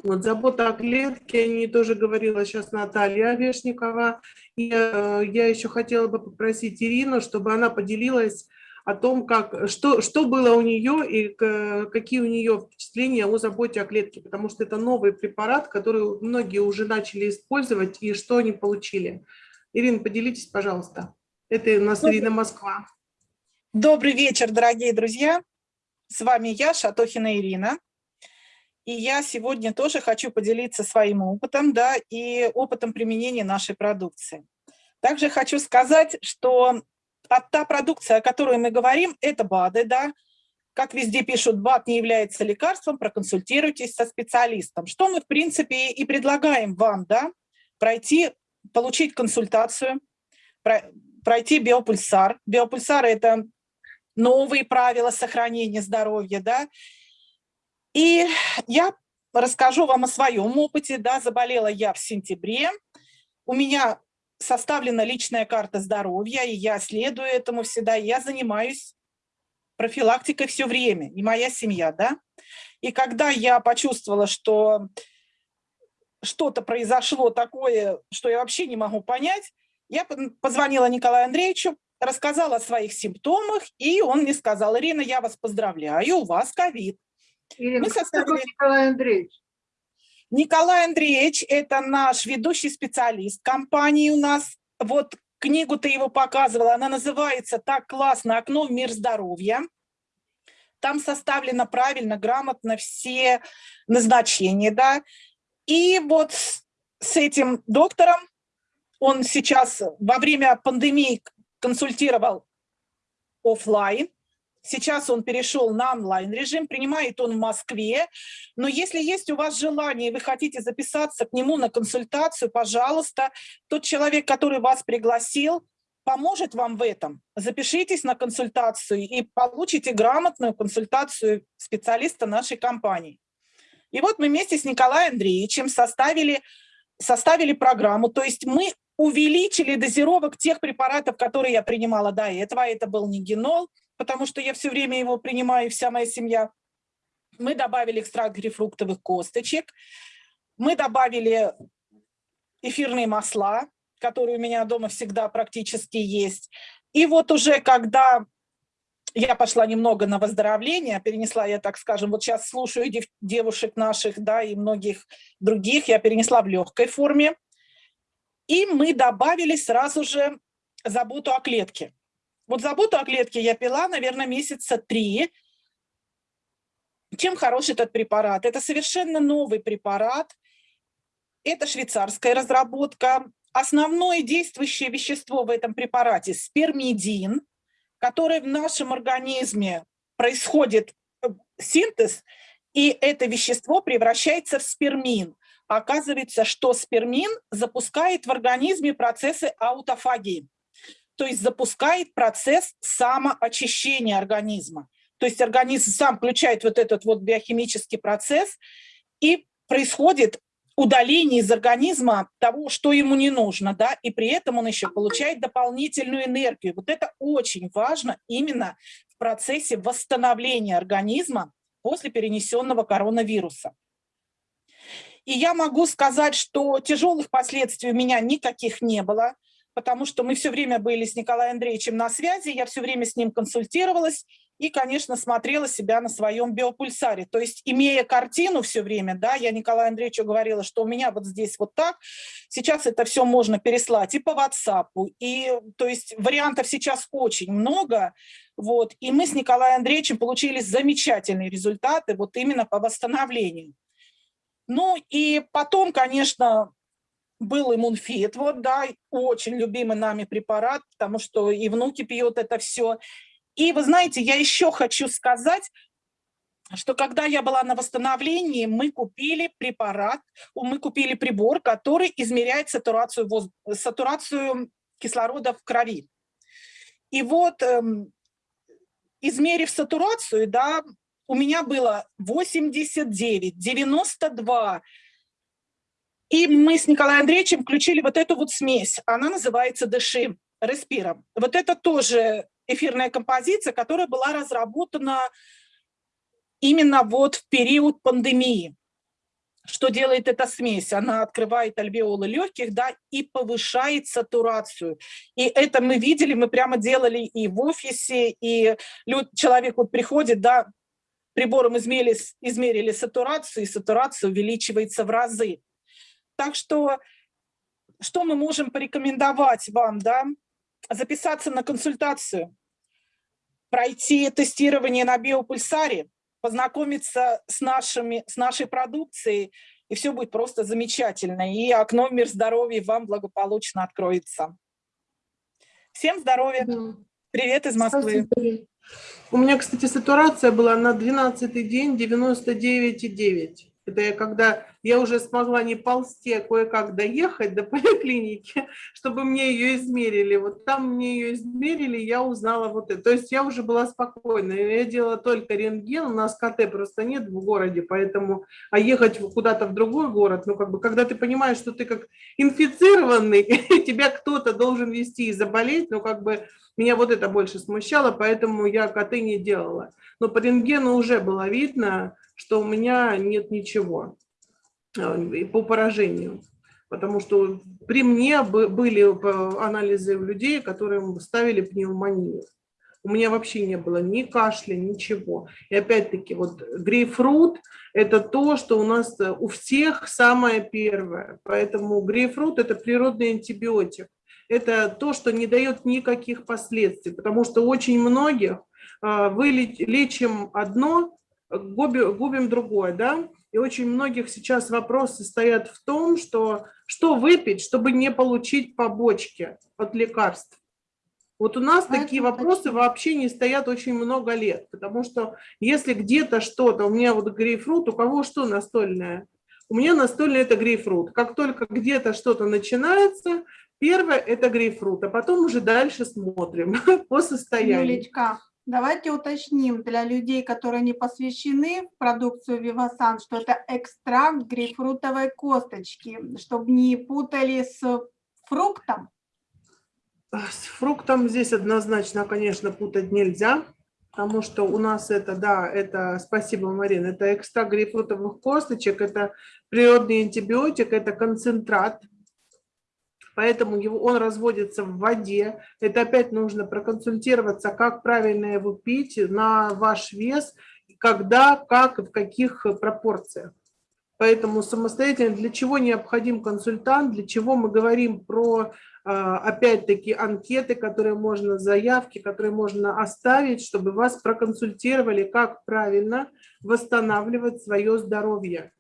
S1: Вот забота о клетке, о ней тоже говорила сейчас Наталья Орешникова. И э, я еще хотела бы попросить Ирину, чтобы она поделилась о том, как, что, что было у нее и какие у нее впечатления о заботе о клетке, потому что это новый препарат, который многие уже начали использовать, и что они получили. Ирина, поделитесь, пожалуйста. Это у нас Ирина Москва.
S6: Добрый вечер, дорогие друзья. С вами я, Шатохина Ирина. И я сегодня тоже хочу поделиться своим опытом, да, и опытом применения нашей продукции. Также хочу сказать, что та продукция, о которой мы говорим, это БАДы, да, как везде пишут, БАД не является лекарством, проконсультируйтесь со специалистом. Что мы, в принципе, и предлагаем вам, да, пройти, получить консультацию, пройти биопульсар. Биопульсар – это новые правила сохранения здоровья, да. И я расскажу вам о своем опыте, да, заболела я в сентябре, у меня составлена личная карта здоровья, и я следую этому всегда, я занимаюсь профилактикой все время, и моя семья, да. И когда я почувствовала, что что-то произошло такое, что я вообще не могу понять, я позвонила Николаю Андреевичу, рассказала о своих симптомах, и он мне сказал, Ирина, я вас поздравляю, у вас ковид.
S4: Ирина, Мы составили... Николай Андреевич?
S6: Николай Андреевич – это наш ведущий специалист компании у нас. Вот книгу ты его показывала, она называется «Так классно. Окно в мир здоровья». Там составлено правильно, грамотно все назначения, да. И вот с этим доктором он сейчас во время пандемии консультировал офлайн, Сейчас он перешел на онлайн-режим, принимает он в Москве. Но если есть у вас желание, и вы хотите записаться к нему на консультацию, пожалуйста, тот человек, который вас пригласил, поможет вам в этом. Запишитесь на консультацию и получите грамотную консультацию специалиста нашей компании. И вот мы вместе с Николаем Андреевичем составили, составили программу, то есть мы увеличили дозировок тех препаратов, которые я принимала до этого. Это был нигенол, потому что я все время его принимаю, вся моя семья. Мы добавили экстракт грейпфруктовых косточек, мы добавили эфирные масла, которые у меня дома всегда практически есть. И вот уже когда я пошла немного на выздоровление, перенесла я, так скажем, вот сейчас слушаю дев девушек наших, да, и многих других, я перенесла в легкой форме. И мы добавили сразу же заботу о клетке. Вот заботу о клетке я пила, наверное, месяца три. Чем хорош этот препарат? Это совершенно новый препарат. Это швейцарская разработка. Основное действующее вещество в этом препарате – спермидин, который в нашем организме происходит э, синтез, и это вещество превращается в спермин. Оказывается, что спермин запускает в организме процессы аутофагии то есть запускает процесс самоочищения организма. То есть организм сам включает вот этот вот биохимический процесс, и происходит удаление из организма того, что ему не нужно, да, и при этом он еще получает дополнительную энергию. Вот это очень важно именно в процессе восстановления организма после перенесенного коронавируса. И я могу сказать, что тяжелых последствий у меня никаких не было потому что мы все время были с Николаем Андреевичем на связи, я все время с ним консультировалась и, конечно, смотрела себя на своем биопульсаре. То есть, имея картину все время, да, я Николаю Андреевичу говорила, что у меня вот здесь вот так, сейчас это все можно переслать и по WhatsApp, и, то есть, вариантов сейчас очень много, вот, и мы с Николаем Андреевичем получили замечательные результаты вот именно по восстановлению. Ну и потом, конечно, был иммунфит, вот, да, очень любимый нами препарат, потому что и внуки пьют это все. И вы знаете, я еще хочу сказать, что когда я была на восстановлении, мы купили препарат, мы купили прибор, который измеряет сатурацию, воз... сатурацию кислорода в крови. И вот, эм, измерив сатурацию, да, у меня было 89, 92, и мы с Николаем Андреевичем включили вот эту вот смесь. Она называется «Дыши респиром». Вот это тоже эфирная композиция, которая была разработана именно вот в период пандемии. Что делает эта смесь? Она открывает альвеолы легких да, и повышает сатурацию. И это мы видели, мы прямо делали и в офисе, и человек вот приходит, да, прибором измерили, измерили сатурацию, и сатурация увеличивается в разы. Так что, что мы можем порекомендовать вам, да? Записаться на консультацию, пройти тестирование на биопульсаре, познакомиться с, нашими, с нашей продукцией, и все будет просто замечательно. И окно в мир здоровья вам благополучно откроется. Всем здоровья! Привет из Москвы!
S1: У меня, кстати, сатурация была на 12 день 99,9. Это я когда я уже смогла не ползти, а кое-как доехать до поликлиники, чтобы мне ее измерили. Вот там мне ее измерили, я узнала вот это. То есть я уже была спокойна. Я делала только рентген, у нас КТ просто нет в городе, поэтому, а ехать куда-то в другой город, ну как бы, когда ты понимаешь, что ты как инфицированный, тебя кто-то должен вести и заболеть, ну как бы меня вот это больше смущало, поэтому я КТ не делала. Но по рентгену уже было видно, что у меня нет ничего э, по поражению. Потому что при мне были анализы у людей, которым ставили пневмонию. У меня вообще не было ни кашля, ничего. И опять-таки, вот грейпфрут – это то, что у нас э, у всех самое первое. Поэтому грейпфрут – это природный антибиотик. Это то, что не дает никаких последствий, потому что очень многих э, вы лечим одно, губим, губим другое, да, и очень многих сейчас вопросы стоят в том, что что выпить, чтобы не получить побочки от лекарств. Вот у нас а такие вопросы точно. вообще не стоят очень много лет, потому что если где-то что-то, у меня вот грейпфрут, у кого что настольное? У меня настольное это грейпфрут. Как только где-то что-то начинается, первое это грейпфрут, а потом уже дальше смотрим по состоянию.
S5: Юлечка, Давайте уточним для людей, которые не посвящены продукцию Вивасан, что это экстракт грейпфрутовой косточки, чтобы не путали с фруктом.
S1: С фруктом здесь однозначно, конечно, путать нельзя, потому что у нас это, да, это, спасибо, Марина, это экстракт грейпфрутовых косточек, это природный антибиотик, это концентрат, поэтому его, он разводится в воде. Это опять нужно проконсультироваться, как правильно его пить на ваш вес, когда, как и в каких пропорциях. Поэтому самостоятельно для чего необходим консультант, для чего мы говорим про, а, опять-таки, анкеты, которые можно, заявки, которые можно оставить, чтобы вас проконсультировали, как правильно восстанавливать свое здоровье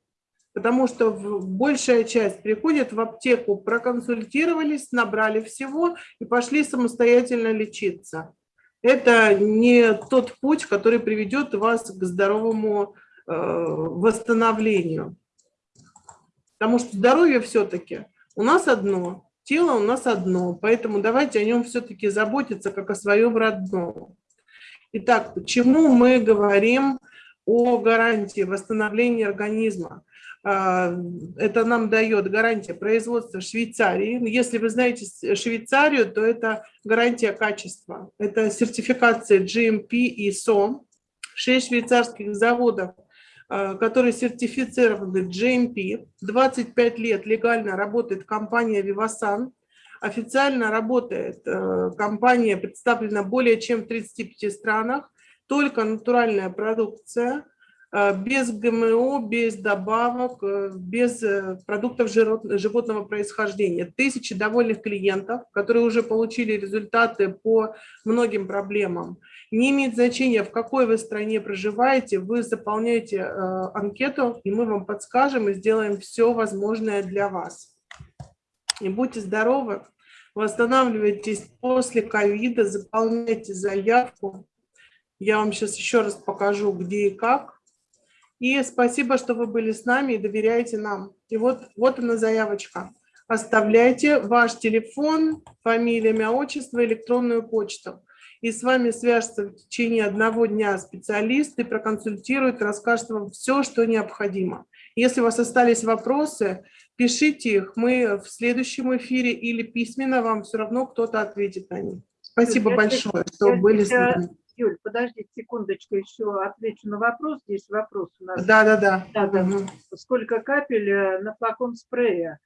S1: потому что большая часть приходит в аптеку, проконсультировались, набрали всего и пошли самостоятельно лечиться. Это не тот путь, который приведет вас к здоровому э, восстановлению. Потому что здоровье все-таки у нас одно, тело у нас одно, поэтому давайте о нем все-таки заботиться, как о своем родном. Итак, почему мы говорим о гарантии восстановления организма? А, это нам дает гарантия производства в Швейцарии. Если вы знаете Швейцарию, то это гарантия качества. Это сертификация GMP и SOM. Шесть швейцарских заводов, а, которые сертифицированы GMP. 25 лет легально работает компания Vivasan. Официально работает э, компания, представлена более чем в 35 странах. Только натуральная продукция – без ГМО, без добавок, э, без э, продуктов животного происхождения. Тысячи довольных клиентов, которые уже получили результаты по многим проблемам. Не имеет значения, в какой вы стране проживаете, вы заполняете анкету, и мы вам подскажем и сделаем все возможное для вас. И будьте здоровы, восстанавливайтесь после ковида, заполняйте заявку. Я вам сейчас еще раз покажу, где и как. И спасибо, что вы были с нами и доверяете нам. И вот, вот она заявочка. Оставляйте ваш телефон, фамилия, имя, отчество, электронную почту. И с вами свяжется в течение одного дня специалист и проконсультирует, расскажет вам все, что необходимо. Если у вас остались вопросы, пишите их. Мы в следующем эфире или письменно вам все равно кто-то ответит на них. Спасибо большое, что были с нами.
S4: Юль, подождите секундочку, еще отвечу на вопрос. Здесь вопрос у нас.
S1: Да, да, да.
S4: да, да. Угу. Сколько капель э, на флакон спрея?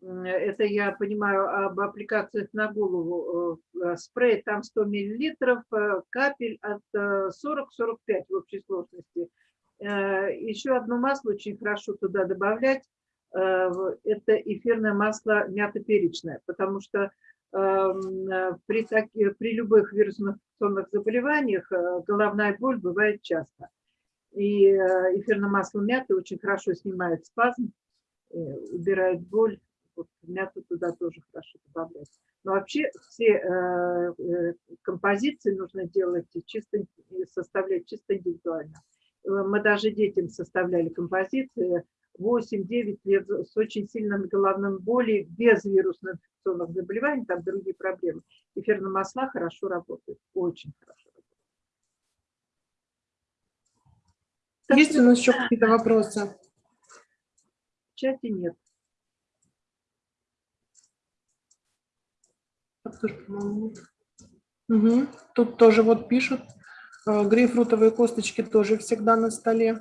S4: Это я понимаю об аппликациях на голову. Э, спрей там 100 миллилитров, э, капель от 40-45 в общей сложности. Еще одно масло очень хорошо туда добавлять. Это эфирное масло мято-перечное, потому что э, при, таки, при любых вирусных инфекционных заболеваниях э, головная боль бывает часто. И э, эфирное масло мяты очень хорошо снимает спазм, убирает боль. Вот мяту туда тоже хорошо добавлять. Но вообще все э, э, композиции нужно делать чисто, и составлять чисто индивидуально. Э, Мы даже детям составляли композиции 8-9 лет с очень сильными головными боли, без вирусных инфекционных заболеваний, там другие проблемы. Эфирные масла хорошо работают, очень хорошо. Так
S1: Есть у нас еще какие-то вопросы?
S4: В чате
S1: нет. Мгм. Тут тоже вот пишут. э, Грейпфрутовые косточки тоже всегда на столе.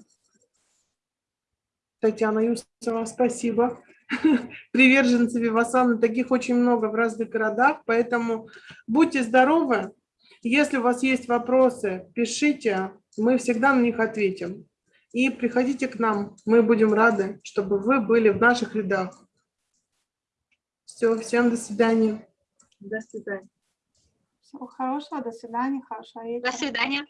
S1: Татьяна Юсова, спасибо. Приверженцы Вивасана, таких очень много в разных городах, поэтому будьте здоровы. Если у вас есть вопросы, пишите, мы всегда на них ответим. И приходите к нам, мы будем рады, чтобы вы были в наших рядах. Все, всем до свидания.
S4: До свидания.
S5: Всего хорошего, до свидания, хорошего вечера.
S3: До свидания.